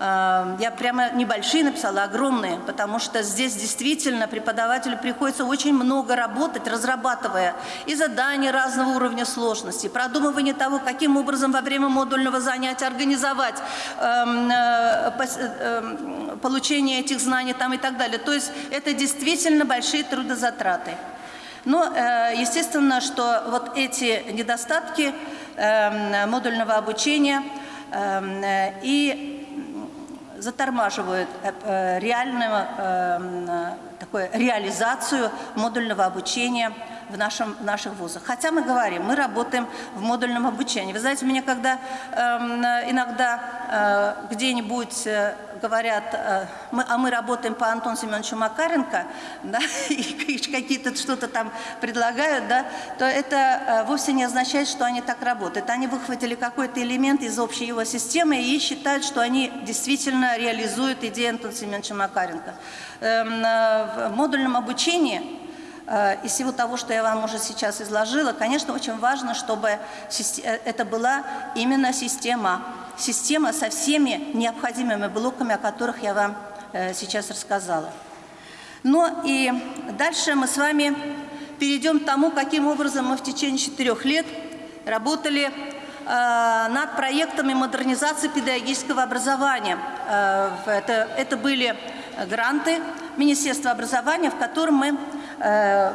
я прямо небольшие написала, огромные, потому что здесь действительно преподавателю приходится очень много работать, разрабатывая и задания разного уровня сложности, продумывание того, каким образом во время модульного занятия организовать эм, э, э, получение этих знаний там и так далее. То есть это действительно большие трудозатраты. Но, э, естественно, что вот эти недостатки эм, модульного обучения и затормаживают э, э, реальную э, такую реализацию модульного обучения в, нашем, в наших вузах. Хотя мы говорим, мы работаем в модульном обучении. Вы знаете, меня когда эм, иногда э, где-нибудь э, говорят, э, мы, а мы работаем по Антону Семеновичу Макаренко, да, и какие-то что-то там предлагают, да, то это э, вовсе не означает, что они так работают. Они выхватили какой-то элемент из общей его системы и считают, что они действительно реализуют идею Антона Семеновича Макаренко. Эм, э, в модульном обучении из всего того, что я вам уже сейчас изложила, конечно, очень важно, чтобы это была именно система. Система со всеми необходимыми блоками, о которых я вам э, сейчас рассказала. Но и дальше мы с вами перейдем к тому, каким образом мы в течение четырех лет работали над проектами модернизации педагогического образования. Это, это были гранты Министерства образования, в котором мы Э,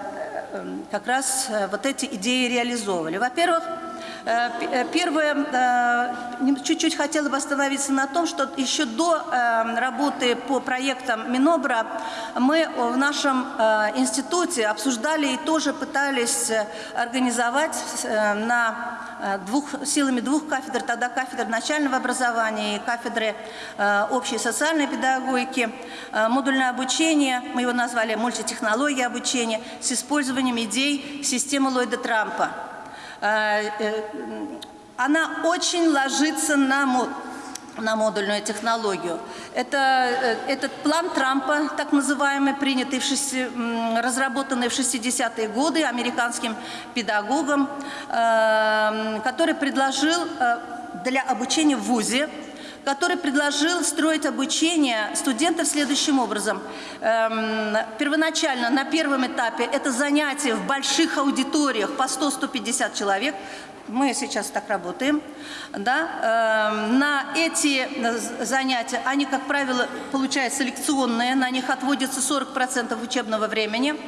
э, как раз э, вот эти идеи реализовывали. Во-первых, Э, э, Первое, э, нем- чуть-чуть хотела бы остановиться на том, что еще до э, работы по проектам Минобра мы в нашем э, институте обсуждали и тоже пытались э, организовать э, на э, двух, силами двух кафедр, тогда кафедр начального образования и кафедры э, общей социальной педагогики, э, модульное обучение, мы его назвали мультитехнология обучения, с использованием идей системы Ллойда Трампа. Э, э, Она очень ложится на на модульную технологию. Это, э, этот план Трампа, так называемый, принятый в шести- разработанный в 60-е годы американским педагогом, э, который предложил э, для обучения в ВУЗе который предложил строить обучение студентов следующим образом. Эм, первоначально на первом этапе это занятия в больших аудиториях по 100-150 человек. Мы сейчас так работаем. Да? Эм, на эти э, занятия, они, как правило, получаются лекционные, на них отводится 40% учебного времени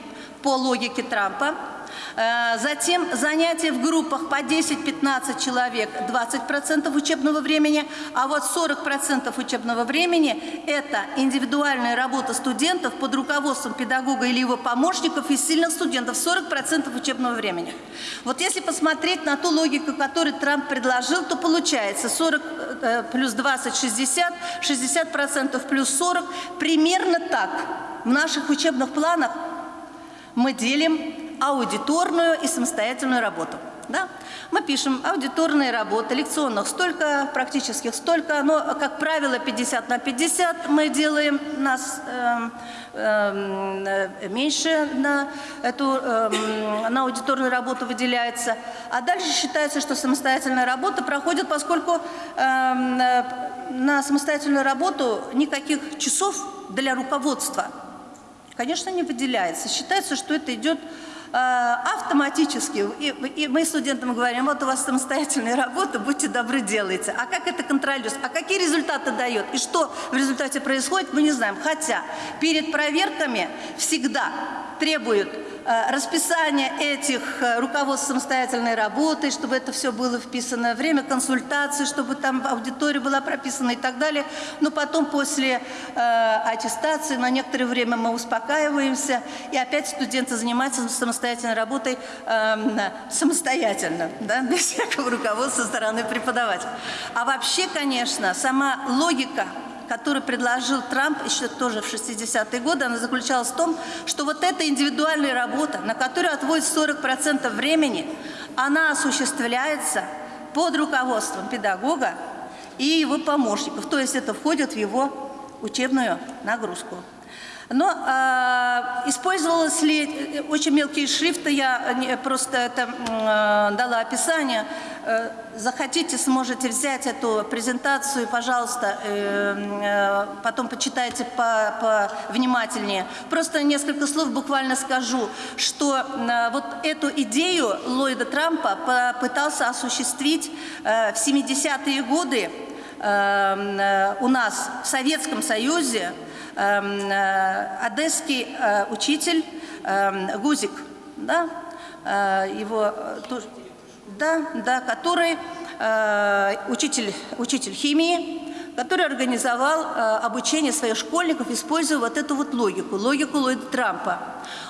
по логике Трампа. Э, Затем занятия в группах по 10-15 человек, 20% учебного времени, а вот 40% учебного времени – это индивидуальная работа студентов под руководством педагога или его помощников и сильных студентов, 40% учебного времени. Вот если посмотреть на ту логику, которую Трамп предложил, то получается 40 э, плюс 20 – 60, 60% плюс 40, примерно так. В наших учебных планах мы делим аудиторную и самостоятельную работу. Да? Мы пишем аудиторные работы, лекционных столько, практических столько, но, как правило, 50 на 50 мы делаем, нас эм, э, меньше на эту эм, на аудиторную работу выделяется. А дальше считается, что самостоятельная работа проходит, поскольку э, на самостоятельную работу никаких часов для руководства конечно, не выделяется. Считается, что это идет э, автоматически. И, и мы студентам говорим, вот у вас самостоятельная работа, будьте добры, делайте. А как это контролируется? А какие результаты дает? И что в результате происходит, мы не знаем. Хотя перед проверками всегда требуют э, расписание этих э, руководств самостоятельной работы, чтобы это все было вписано, время консультации, чтобы там аудитория была прописана и так далее. Но потом после э, аттестации на некоторое время мы успокаиваемся, и опять студенты занимаются самостоятельной работой эм, самостоятельно, да, без всякого руководства со стороны преподавателя. А вообще, конечно, сама логика который предложил Трамп еще тоже в 60-е годы, она заключалась в том, что вот эта индивидуальная работа, на которую отводится 40% времени, она осуществляется под руководством педагога и его помощников. То есть это входит в его учебную нагрузку. Но э, использовалось ли э, очень мелкие шрифты, я не- просто это э, дала описание. Э, захотите, сможете взять эту презентацию, пожалуйста, э, э, потом почитайте по, по внимательнее. Просто несколько слов буквально скажу, что э, вот эту идею Ллойда Трампа попытался осуществить э, в 70-е годы э, э, у нас в Советском Союзе э, одесский э, учитель эм, Гузик, да, э, его э, да, да, который э, учитель, учитель химии, который организовал э, обучение своих школьников, используя вот эту вот логику, логику Ллойда Трампа.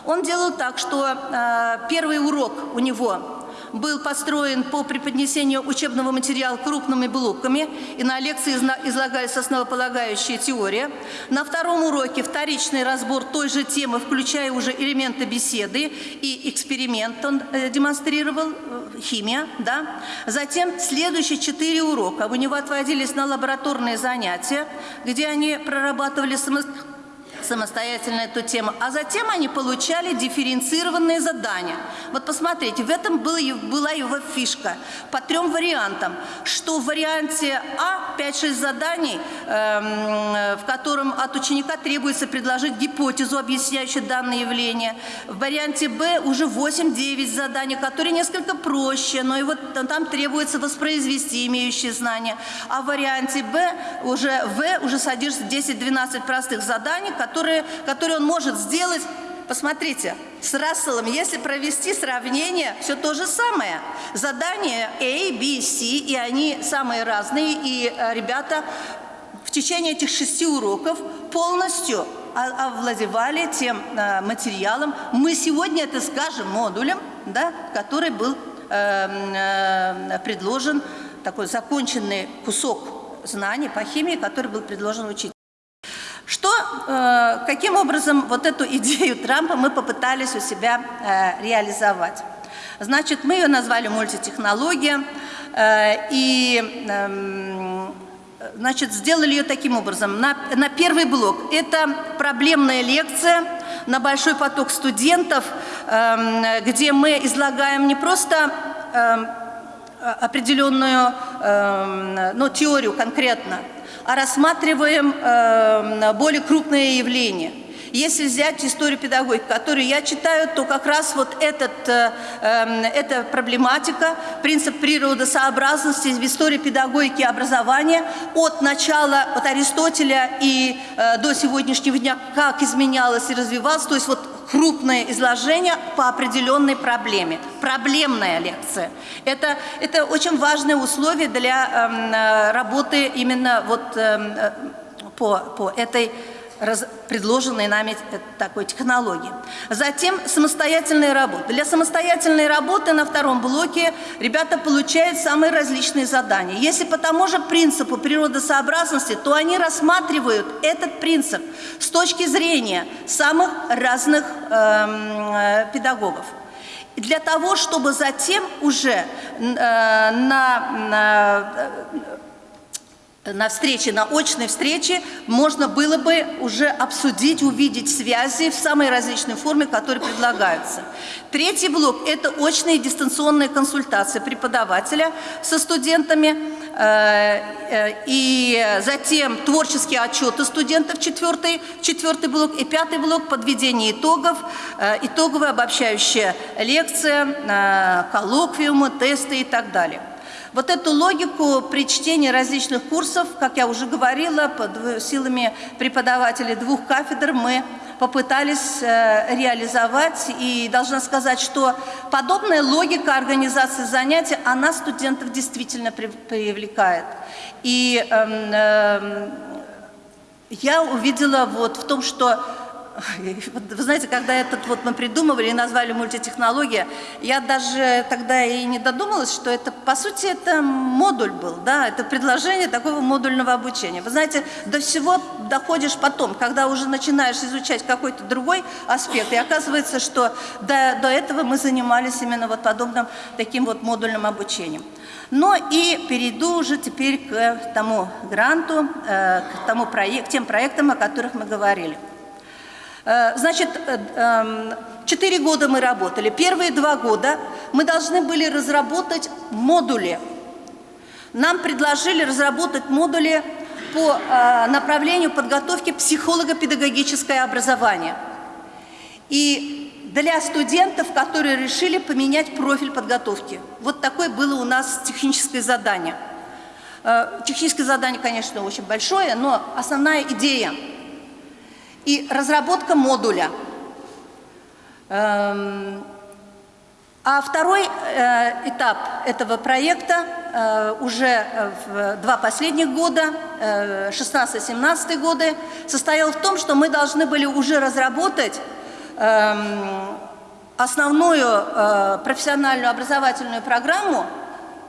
Он делал так, что э, первый урок у него был построен по преподнесению учебного материала крупными блоками, и на лекции излагались основополагающие теория. На втором уроке вторичный разбор той же темы, включая уже элементы беседы и эксперимент он э, демонстрировал, э, химия, да. Затем следующие четыре урока у него отводились на лабораторные занятия, где они прорабатывали самостоятельно самостоятельно эту тему, а затем они получали дифференцированные задания. Вот посмотрите, в этом была его фишка по трем вариантам, что в варианте А 5-6 заданий, эм, в котором от ученика требуется предложить гипотезу, объясняющую данное явление. В варианте Б уже 8-9 заданий, которые несколько проще, но и вот там требуется воспроизвести имеющие знания. А в варианте Б уже В уже содержится 10-12 простых заданий, которые, которые он может сделать Посмотрите, с Расселом, если провести сравнение, все то же самое. Задания A, B, C, и они самые разные, и э, ребята в течение этих шести уроков полностью овладевали тем э, материалом. Мы сегодня это скажем модулем, да, который был э, предложен, такой законченный кусок знаний по химии, который был предложен учителем. Что, э, каким образом вот эту идею Трампа мы попытались у себя э, реализовать? Значит, мы ее назвали мультитехнология, э, и эм, значит, сделали ее таким образом. На, на первый блок это проблемная лекция на большой поток студентов, эм, где мы излагаем не просто эм, определенную ну, теорию конкретно, а рассматриваем э, более крупные явления. Если взять историю педагогики, которую я читаю, то как раз вот этот, э, э, эта проблематика, принцип природосообразности в истории педагогики и образования от начала, от Аристотеля и э, до сегодняшнего дня, как изменялось и развивалось, то есть вот крупное изложение по определенной проблеме. Проблемная лекция. Это, это очень важное условие для э, работы именно вот э, по, по этой предложенной нами такой технологии. Затем самостоятельная работа. Для самостоятельной работы на втором блоке ребята получают самые различные задания. Если по тому же принципу природосообразности, то они рассматривают этот принцип с точки зрения самых разных эм, э, педагогов. Для того, чтобы затем уже э, на, на на встрече, на очной встрече можно было бы уже обсудить, увидеть связи в самой различной форме, которые предлагаются. Третий блок – это очные дистанционные консультации преподавателя со студентами, э, э, и затем творческие отчеты студентов, четвертый, четвертый блок, и пятый блок – подведение итогов, э, итоговая обобщающая лекция, коллоквиумы, тесты и так далее. Вот эту логику при чтении различных курсов, как я уже говорила, под силами преподавателей двух кафедр мы попытались э, реализовать. И должна сказать, что подобная логика организации занятий, она студентов действительно привлекает. И э, э, я увидела вот в том, что вы знаете, когда этот вот мы придумывали и назвали мультитехнология, я даже тогда и не додумалась, что это, по сути, это модуль был, да, это предложение такого модульного обучения. Вы знаете, до всего доходишь потом, когда уже начинаешь изучать какой-то другой аспект, и оказывается, что до, до этого мы занимались именно вот подобным таким вот модульным обучением. Но и перейду уже теперь к тому гранту, э, к тому проект, тем проектам, о которых мы говорили. Э, значит, э, эм, четыре года мы работали. Первые два года мы должны были разработать модули. Нам предложили разработать модули по э, направлению подготовки психолого-педагогическое образование. И для студентов, которые решили поменять профиль подготовки. Вот такое было у нас техническое задание. Техническое задание, конечно, очень большое, но основная идея – и разработка модуля. Эм, а второй э, этап этого проекта э, уже в два последних года, 16-17 э, годы, состоял в том, что мы должны были уже разработать эм, основную профессиональную образовательную программу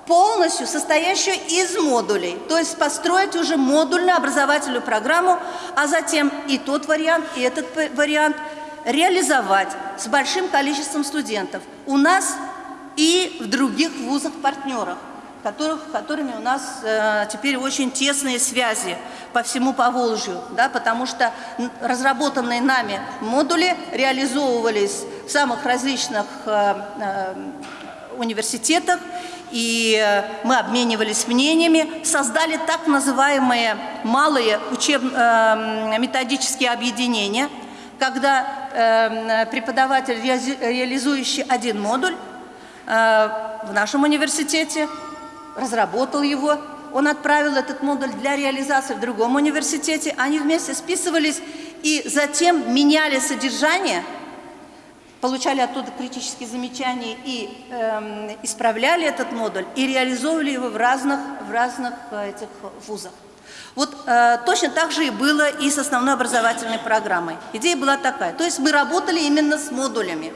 полностью состоящую из модулей, то есть построить уже модульную образовательную программу, а затем и тот вариант, и этот вариант реализовать с большим количеством студентов у нас и в других вузах-партнерах, которых, которыми у нас э, теперь очень тесные связи по всему Поволжью, да, потому что разработанные нами модули реализовывались в самых различных э, э, университетах, и э, мы обменивались мнениями, создали так называемые малые учебно-методические э, объединения, когда э, преподаватель, реализующий один модуль в нашем университете, разработал его, он отправил этот модуль для реализации в другом университете, они вместе списывались и затем меняли содержание получали оттуда критические замечания и э, исправляли этот модуль, и реализовывали его в разных, в разных э, этих вузах. Вот э, точно так же и было и с основной образовательной программой. Идея была такая. То есть мы работали именно с модулями.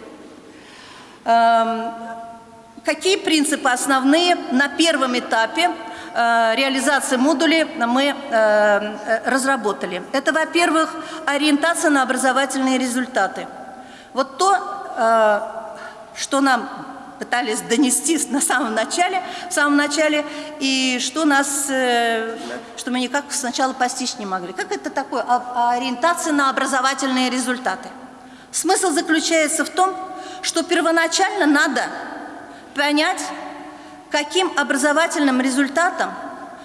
Э, какие принципы основные на первом этапе э, реализации модулей мы э, э, разработали? Это, во-первых, ориентация на образовательные результаты – вот то, э, что нам пытались донести на самом начале, в самом начале, и что нас, э, что мы никак сначала постичь не могли. Как это такое? А, ориентация на образовательные результаты. Смысл заключается в том, что первоначально надо понять, каким образовательным результатом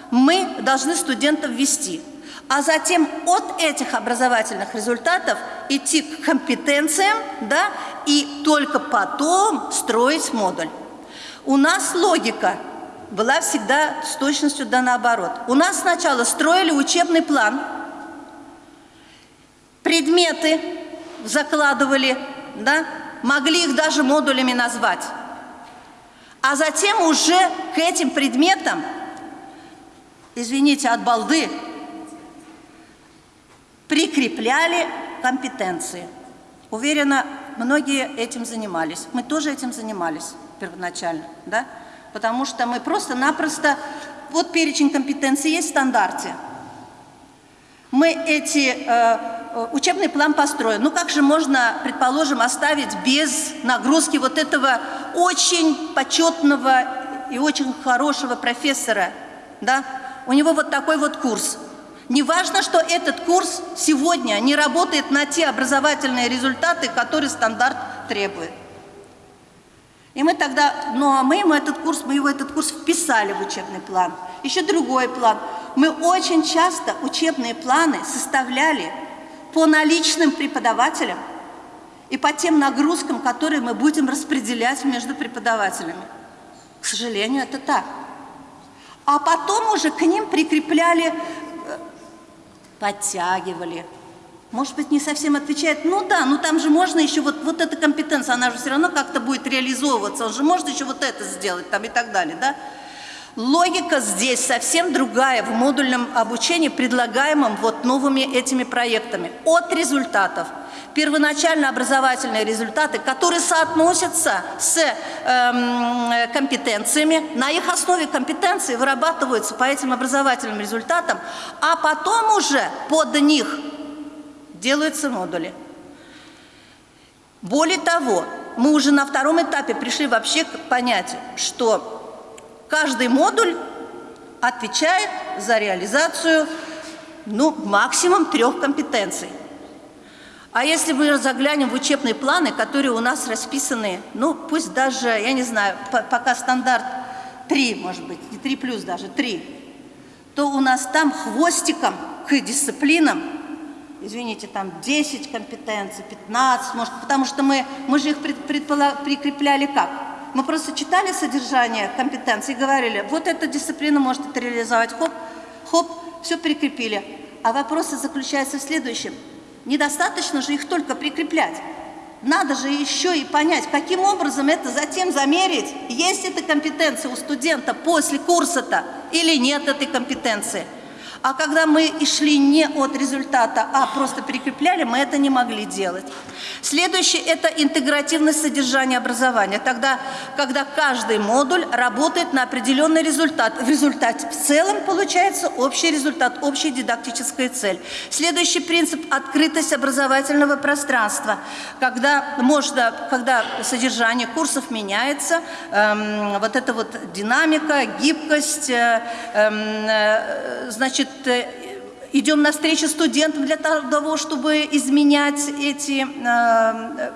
мы должны студентов вести – а затем от этих образовательных результатов идти к компетенциям, да, и только потом строить модуль. У нас логика была всегда с точностью да наоборот. У нас сначала строили учебный план, предметы закладывали, да, могли их даже модулями назвать. А затем уже к этим предметам, извините, от балды, прикрепляли компетенции. Уверена, многие этим занимались. Мы тоже этим занимались первоначально, да? Потому что мы просто-напросто... Вот перечень компетенций есть в стандарте. Мы эти... Э, учебный план построен. Ну как же можно, предположим, оставить без нагрузки вот этого очень почетного и очень хорошего профессора, да? У него вот такой вот курс – не важно, что этот курс сегодня не работает на те образовательные результаты, которые стандарт требует. И мы тогда, ну а мы ему этот курс, мы его этот курс вписали в учебный план. Еще другой план. Мы очень часто учебные планы составляли по наличным преподавателям и по тем нагрузкам, которые мы будем распределять между преподавателями. К сожалению, это так. А потом уже к ним прикрепляли подтягивали. Может быть, не совсем отвечает, ну да, ну там же можно еще вот, вот эта компетенция, она же все равно как-то будет реализовываться, он же может еще вот это сделать там и так далее, да? Логика здесь совсем другая в модульном обучении, предлагаемом вот новыми этими проектами. От результатов – первоначально образовательные результаты, которые соотносятся с э, компетенциями, на их основе компетенции вырабатываются по этим образовательным результатам, а потом уже под них делаются модули. Более того, мы уже на втором этапе пришли вообще к понятию, что каждый модуль отвечает за реализацию ну, максимум трех компетенций. А если мы заглянем в учебные планы, которые у нас расписаны, ну, пусть даже, я не знаю, пока стандарт 3, может быть, не 3 плюс даже, 3, то у нас там хвостиком к дисциплинам, извините, там 10 компетенций, 15, может, потому что мы, мы же их прикрепляли как? Мы просто читали содержание компетенций и говорили, вот эта дисциплина может это реализовать, хоп, хоп, все прикрепили. А вопрос заключается в следующем – Недостаточно же их только прикреплять. Надо же еще и понять, каким образом это затем замерить, есть эта компетенция у студента после курса-то или нет этой компетенции. А когда мы шли не от результата, а просто прикрепляли, мы это не могли делать. Следующее – это интегративность содержания образования. Тогда, когда каждый модуль работает на определенный результат. В результате в целом получается общий результат, общая дидактическая цель. Следующий принцип – открытость образовательного пространства. Когда, можно, когда содержание курсов меняется, эм, вот эта вот динамика, гибкость, э, эм, э, значит, идем навстречу студентам для того, чтобы изменять эти э,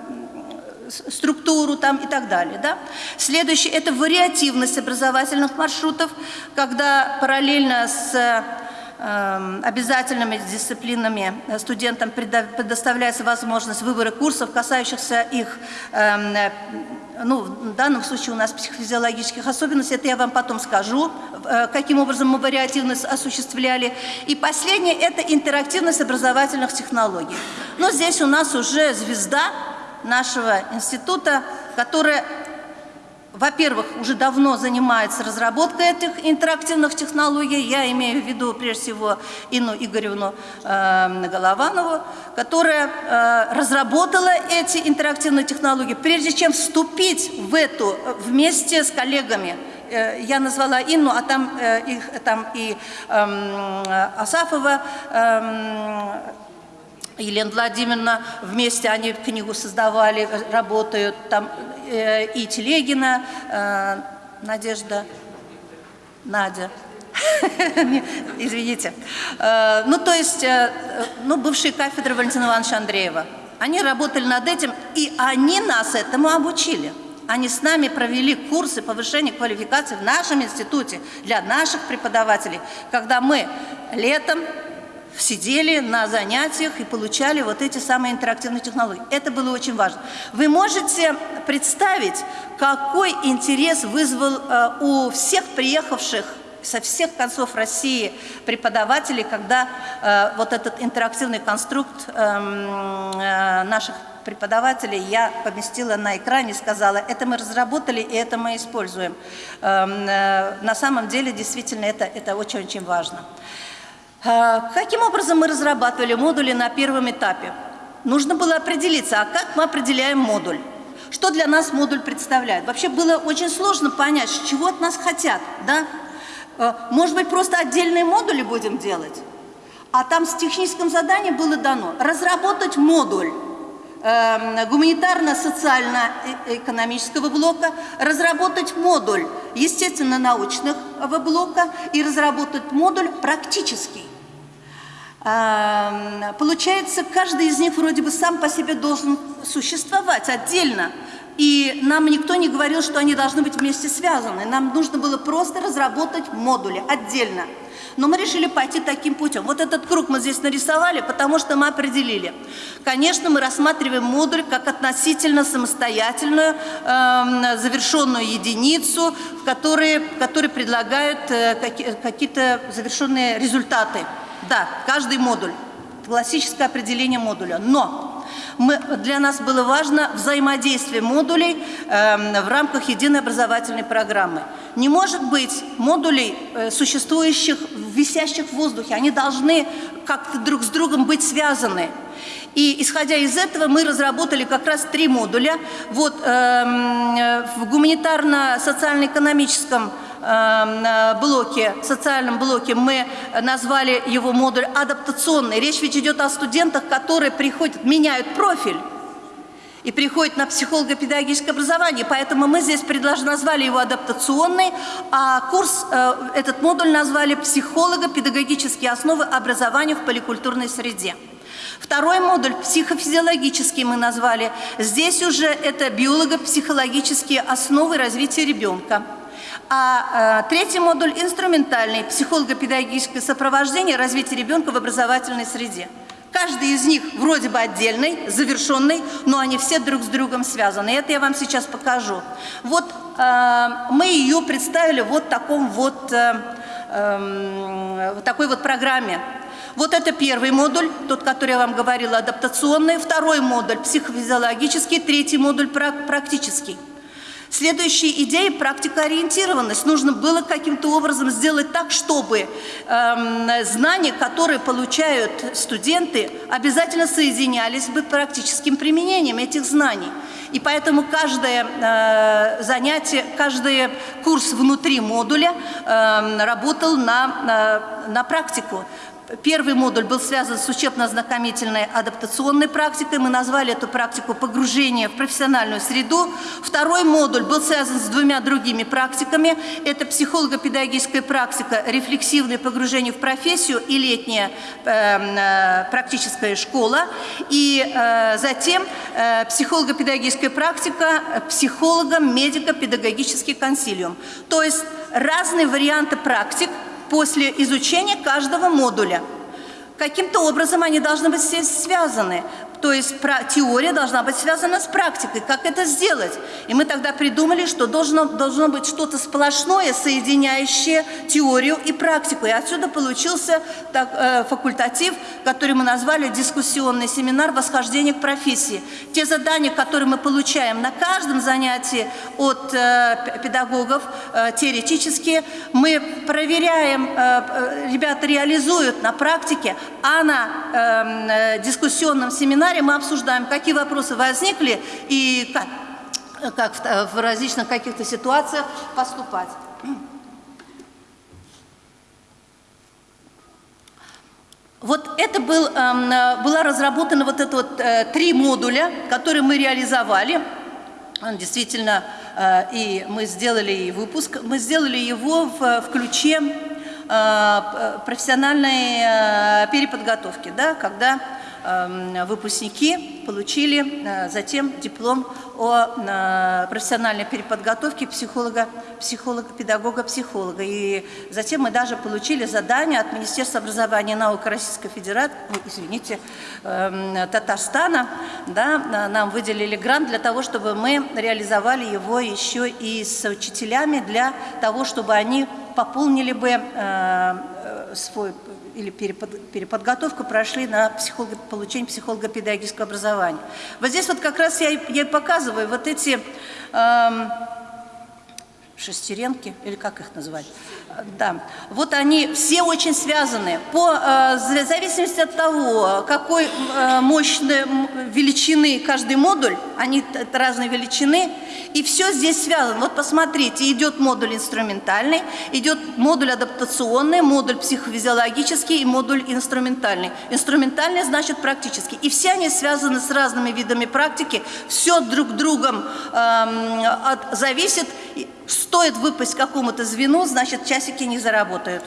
структуру там и так далее. Да? Следующее – это вариативность образовательных маршрутов, когда параллельно с э, обязательными дисциплинами студентам предоставляется возможность выбора курсов, касающихся их э, ну, в данном случае у нас психофизиологических особенностей, это я вам потом скажу, э, каким образом мы вариативность осуществляли. И последнее – это интерактивность образовательных технологий. Но здесь у нас уже звезда, нашего института, которая во-первых, уже давно занимается разработкой этих интерактивных технологий. Я имею в виду, прежде всего, Инну Игоревну э, Голованову, которая э, разработала эти интерактивные технологии, прежде чем вступить в эту вместе с коллегами. Э, я назвала Инну, а там, э, их, там и э, Асафова, э, Елена Владимировна, вместе они книгу создавали, работают, там э, и Телегина, э, Надежда, Надя, извините. Э, ну, то есть, э, ну, бывшие кафедры Валентина Ивановича Андреева. Они работали над этим, и они нас этому обучили. Они с нами провели курсы повышения квалификации в нашем институте для наших преподавателей, когда мы летом сидели на занятиях и получали вот эти самые интерактивные технологии. Это было очень важно. Вы можете представить, какой интерес вызвал э, у всех приехавших со всех концов России преподавателей, когда э, вот этот интерактивный конструкт э, э, наших преподавателей я поместила на экране, сказала, это мы разработали и это мы используем. Э, э, на самом деле, действительно, это очень-очень важно. А, каким образом мы разрабатывали модули на первом этапе? Нужно было определиться, а как мы определяем модуль? Что для нас модуль представляет? Вообще было очень сложно понять, чего от нас хотят. Да? А, может быть, просто отдельные модули будем делать? А там с техническим заданием было дано разработать модуль эм, гуманитарно-социально-экономического блока, разработать модуль естественно-научного блока и разработать модуль практический. Получается, каждый из них вроде бы сам по себе должен существовать отдельно. И нам никто не говорил, что они должны быть вместе связаны. Нам нужно было просто разработать модули отдельно. Но мы решили пойти таким путем. Вот этот круг мы здесь нарисовали, потому что мы определили. Конечно, мы рассматриваем модуль как относительно самостоятельную э, завершенную единицу, в которой, в которой предлагают э, какие-то завершенные результаты. Да, каждый модуль. Классическое определение модуля. Но мы, для нас было важно взаимодействие модулей э, в рамках единой образовательной программы. Не может быть модулей, э, существующих, висящих в воздухе. Они должны как-то друг с другом быть связаны. И исходя из этого мы разработали как раз три модуля. Вот э, в гуманитарно-социально-экономическом Эм, блоке, социальном блоке мы назвали его модуль адаптационный. Речь ведь идет о студентах, которые приходят, меняют профиль и приходят на психолого-педагогическое образование. Поэтому мы здесь предложили, назвали его адаптационный, а курс, э, этот модуль назвали психолого-педагогические основы образования в поликультурной среде. Второй модуль психофизиологический мы назвали. Здесь уже это биолого-психологические основы развития ребенка. А э, третий модуль – инструментальный, психолого-педагогическое сопровождение развития ребенка в образовательной среде. Каждый из них вроде бы отдельный, завершенный, но они все друг с другом связаны. И это я вам сейчас покажу. Вот э, мы ее представили вот таком вот, э, э, такой вот программе. Вот это первый модуль, тот, который я вам говорила, адаптационный. Второй модуль – психофизиологический. Третий модуль – практический. Следующая идея – практикоориентированность. Нужно было каким-то образом сделать так, чтобы э, знания, которые получают студенты, обязательно соединялись бы практическим применением этих знаний. И поэтому каждое э, занятие, каждый курс внутри модуля э, работал на, на, на практику. Первый модуль был связан с учебно-ознакомительной адаптационной практикой. Мы назвали эту практику «Погружение в профессиональную среду». Второй модуль был связан с двумя другими практиками. Это психолого-педагогическая практика «Рефлексивное погружение в профессию» и летняя э, э, практическая школа. И э, затем э, психолого-педагогическая практика психологом медико-педагогический консилиум. То есть разные варианты практик – после изучения каждого модуля. Каким-то образом они должны быть все связаны. То есть теория должна быть связана с практикой. Как это сделать? И мы тогда придумали, что должно, должно быть что-то сплошное, соединяющее теорию и практику. И отсюда получился так, э, факультатив, который мы назвали дискуссионный семинар «Восхождение к профессии». Те задания, которые мы получаем на каждом занятии от э, педагогов, э, теоретические, мы проверяем, э, э ребята реализуют на практике, а на эм, э, дискуссионном семинаре семинаре мы обсуждаем, какие вопросы возникли и как, как в, различных каких-то ситуациях поступать. Вот это был, э, была разработана вот это вот э, три модуля, которые мы реализовали. Действительно, э, и мы сделали и выпуск, мы сделали его в, в ключе э, профессиональной переподготовки, да, когда Эм, выпускники получили э, затем диплом о э, профессиональной переподготовке психолога, психолога, педагога, психолога. И затем мы даже получили задание от Министерства образования и науки Российской Федерации, извините, эм, Татарстана, да, нам выделили грант для того, чтобы мы реализовали его еще и с учителями для того, чтобы они пополнили бы э, свой или переподготовку прошли на психолого, получение психолого-педагогического образования. Вот здесь вот как раз я, я и показываю вот эти эм, шестеренки, или как их называть, да, вот они все очень связаны. По э, зависимости от того, какой э, мощной величины каждый модуль, они разной величины, и все здесь связано. Вот посмотрите, идет модуль инструментальный, идет модуль адаптационный, модуль психофизиологический и модуль инструментальный. Инструментальный значит практически. И все они связаны с разными видами практики, все друг другом э, от, зависит. Стоит выпасть какому-то звену, значит, часики не заработают.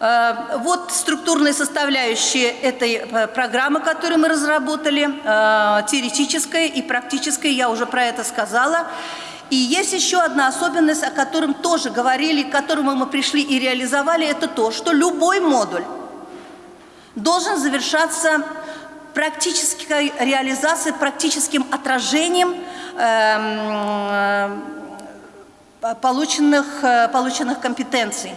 Э, вот структурные составляющие этой э, программы, которую мы разработали, э, теоретическая и практическая, я уже про это сказала. И есть еще одна особенность, о котором тоже говорили, к которому мы пришли и реализовали, это то, что любой модуль должен завершаться практической реализацией, практическим отражением эм, полученных, полученных компетенций.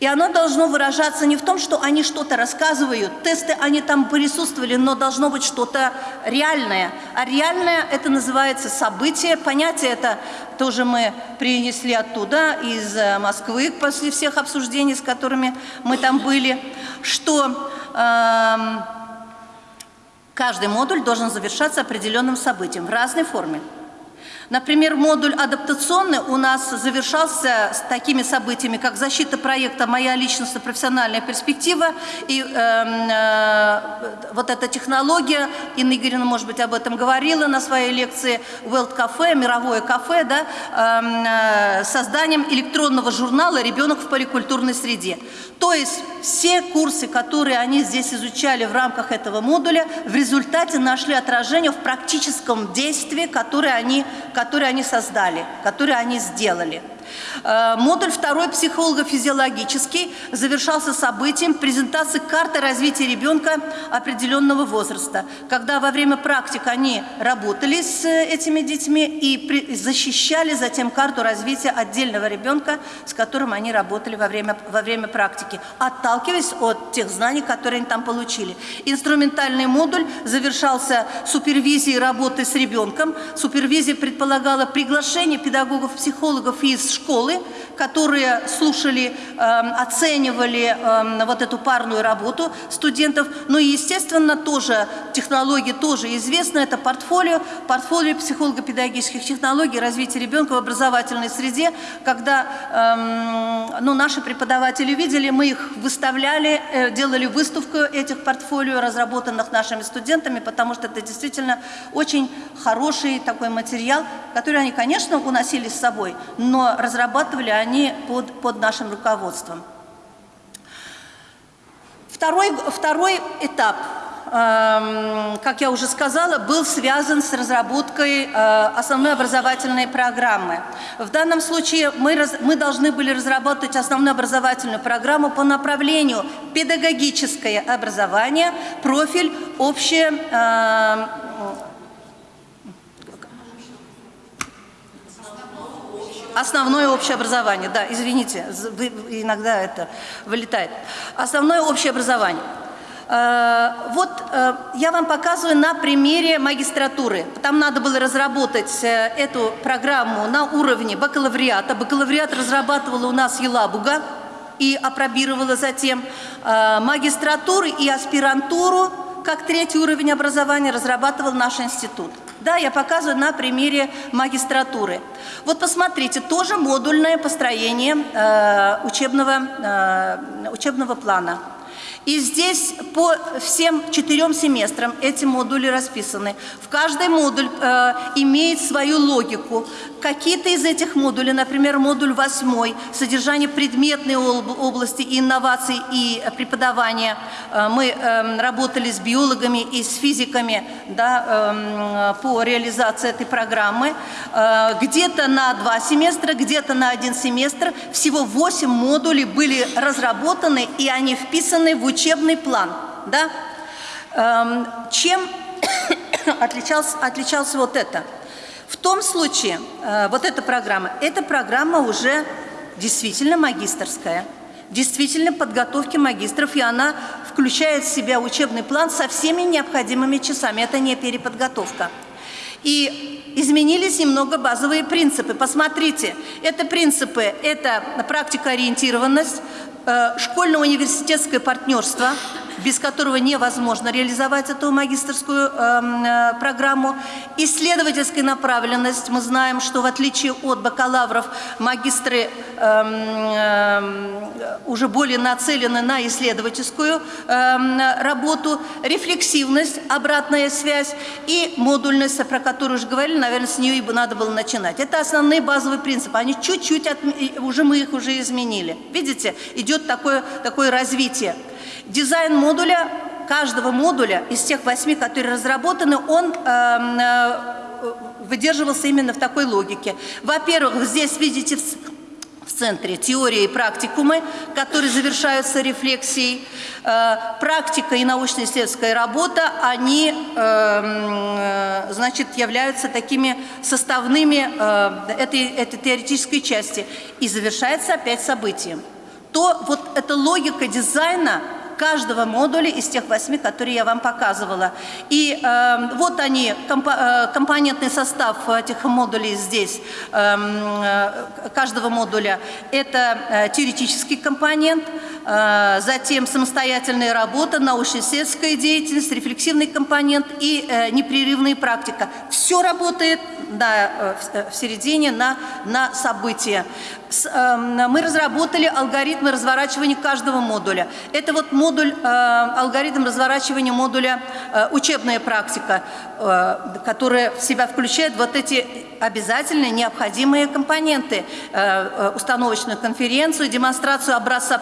И оно должно выражаться не в том, что они что-то рассказывают, тесты они там присутствовали, но должно быть что-то реальное. А реальное это называется событие, понятие это тоже мы принесли оттуда, из э, Москвы, после всех обсуждений, с которыми мы там были, что э, каждый модуль должен завершаться определенным событием в разной форме. Например, модуль адаптационный у нас завершался с такими событиями, как защита проекта «Моя личностная профессиональная перспектива» и э, э, вот эта технология, Инна Игоревна, может быть, об этом говорила на своей лекции, World Cafe, мировое кафе, да, эм, э, созданием электронного журнала «Ребенок в поликультурной среде». То есть все курсы, которые они здесь изучали в рамках этого модуля, в результате нашли отражение в практическом действии, которое они, которое они создали, которое они сделали. Э, модуль второй психолого-физиологический завершался событием презентации карты развития ребенка определенного возраста, когда во время практик они работали с э, этими детьми и защищали затем карту развития отдельного ребенка, с которым они работали во время, во время практики, отталкиваясь от тех знаний, которые они там получили. Инструментальный модуль завершался супервизией работы с ребенком. Супервизия предполагала приглашение педагогов-психологов из школы, которые слушали, эм, оценивали эм, вот эту парную работу студентов. Ну и, естественно, тоже технологии тоже известны. Это портфолио, портфолио психолого-педагогических технологий развития ребенка в образовательной среде, когда эм, ну, наши преподаватели видели, мы их выставляли, э, делали выставку этих портфолио, разработанных нашими студентами, потому что это действительно очень хороший такой материал, который они, конечно, уносили с собой, но разрабатывали они под, под нашим руководством. Второй, второй этап эм, как я уже сказала, был связан с разработкой э, основной образовательной программы. В данном случае мы, раз, мы должны были разработать основную образовательную программу по направлению педагогическое образование, профиль общее э, Основное общее образование, да, извините, иногда это вылетает. Основное общее образование. Э, вот э, я вам показываю на примере магистратуры. Там надо было разработать э, эту программу на уровне бакалавриата. Бакалавриат разрабатывала у нас Елабуга и опробировала затем магистратуру и аспирантуру как третий уровень образования разрабатывал наш институт. Да, я показываю на примере магистратуры. Вот посмотрите, тоже модульное построение э, учебного, э, учебного плана. И здесь по всем четырем семестрам эти модули расписаны. В каждый модуль э, имеет свою логику. Какие-то из этих модулей, например, модуль восьмой, содержание предметной области инноваций и преподавания. Э, мы э, работали с биологами и с физиками да, э, по реализации этой программы. Э, где-то на два семестра, где-то на один семестр. Всего восемь модулей были разработаны, и они вписаны в учебный план. Да? Эм, чем отличался, отличался вот это? В том случае, э, вот эта программа, эта программа уже действительно магистрская, действительно подготовки магистров, и она включает в себя учебный план со всеми необходимыми часами. Это не переподготовка. И изменились немного базовые принципы. Посмотрите, это принципы, это практикоориентированность, Э, школьно-университетское партнерство, без которого невозможно реализовать эту магистрскую эм, э, программу. Исследовательская направленность. Мы знаем, что в отличие от бакалавров, магистры э, уже более нацелены на исследовательскую эм, работу. Рефлексивность, обратная связь и модульность, про которую уже говорили, наверное, с нее и надо было начинать. Это основные базовые принципы. Они чуть-чуть, уже мы их уже изменили. Видите, идет такое, такое развитие. Дизайн модуля, каждого модуля из тех восьми, которые разработаны, он эм, э, выдерживался именно в такой логике. Во-первых, здесь видите в, центре теория и практикумы, которые завершаются рефлексией. Э, практика и научно-исследовательская работа, они, эм, э, значит, являются такими составными этой, этой теоретической части. И завершается опять событием. То вот эта логика дизайна каждого модуля из тех восьми, которые я вам показывала. И э, вот они, комп э, компонентный состав этих модулей здесь, эм, э, каждого модуля. Это э, теоретический компонент, затем самостоятельная работа, научно-исследовательская деятельность, рефлексивный компонент и э, непрерывная практика. Все работает на, э, э, в середине на, на события. С, э, мы разработали алгоритмы разворачивания каждого модуля. Это вот модуль, алгоритм разворачивания модуля учебная практика, которая в себя включает вот эти обязательные необходимые компоненты. Установочную конференцию, демонстрацию образца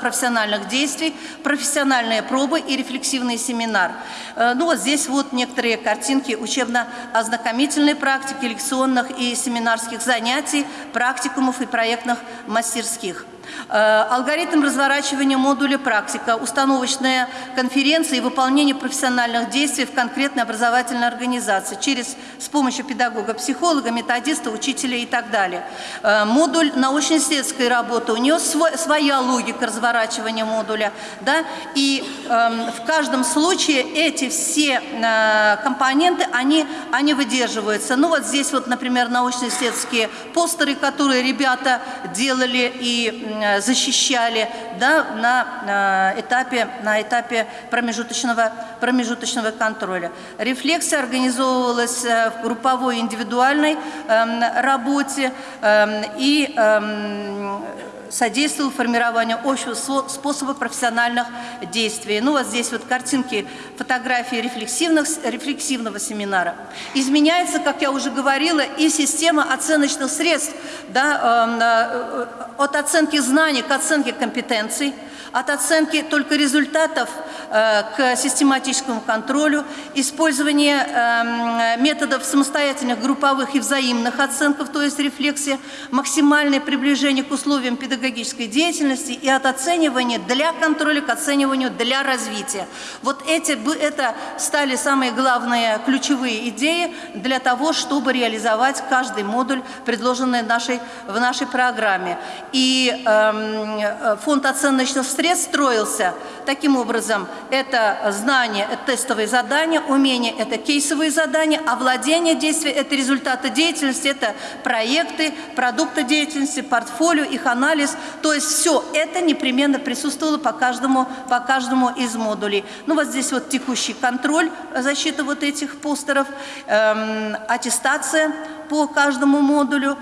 профессиональных действий, профессиональные пробы и рефлексивный семинар. Э, ну вот здесь вот некоторые картинки учебно-ознакомительной практики, лекционных и семинарских занятий, практикумов и проектных мастерских. Э, алгоритм разворачивания модуля практика, установочная конференция и выполнение профессиональных действий в конкретной образовательной организации через, с помощью педагога, психолога, методиста, учителя и так далее. Э, модуль научно-исследовательской работы, у нее свой, своя логика разворачивания модуля. Да? И э, в каждом случае эти все э, компоненты, они, они выдерживаются. Ну вот здесь вот, например, научно-исследовательские постеры, которые ребята делали и защищали да, на э, этапе, на этапе промежуточного, промежуточного контроля. Рефлексия организовывалась э, в групповой индивидуальной эм, работе эм, и эм, содействовал формированию общего способа профессиональных действий. Ну, вот здесь вот картинки, фотографии рефлексивных, рефлексивного семинара. Изменяется, как я уже говорила, и система оценочных средств, да, эм, э, от оценки знаний к оценке компетенций, от оценки только результатов э, к систематическому контролю, использование э, методов самостоятельных групповых и взаимных оценков, то есть рефлексия, максимальное приближение к условиям педагогической деятельности и от оценивания для контроля к оцениванию для развития. Вот эти, это стали самые главные ключевые идеи для того, чтобы реализовать каждый модуль, предложенный нашей, в нашей программе. И э, фонд оценочных средств строился таким образом. Это знание, это тестовые задания, умение – это кейсовые задания, а владение действия – это результаты деятельности, это проекты, продукты деятельности, портфолио, их анализ. То есть все это непременно присутствовало по каждому, по каждому из модулей. Ну вот здесь вот текущий контроль защиты вот этих постеров, эм, аттестация по каждому модулю.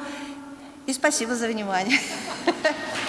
И спасибо за внимание.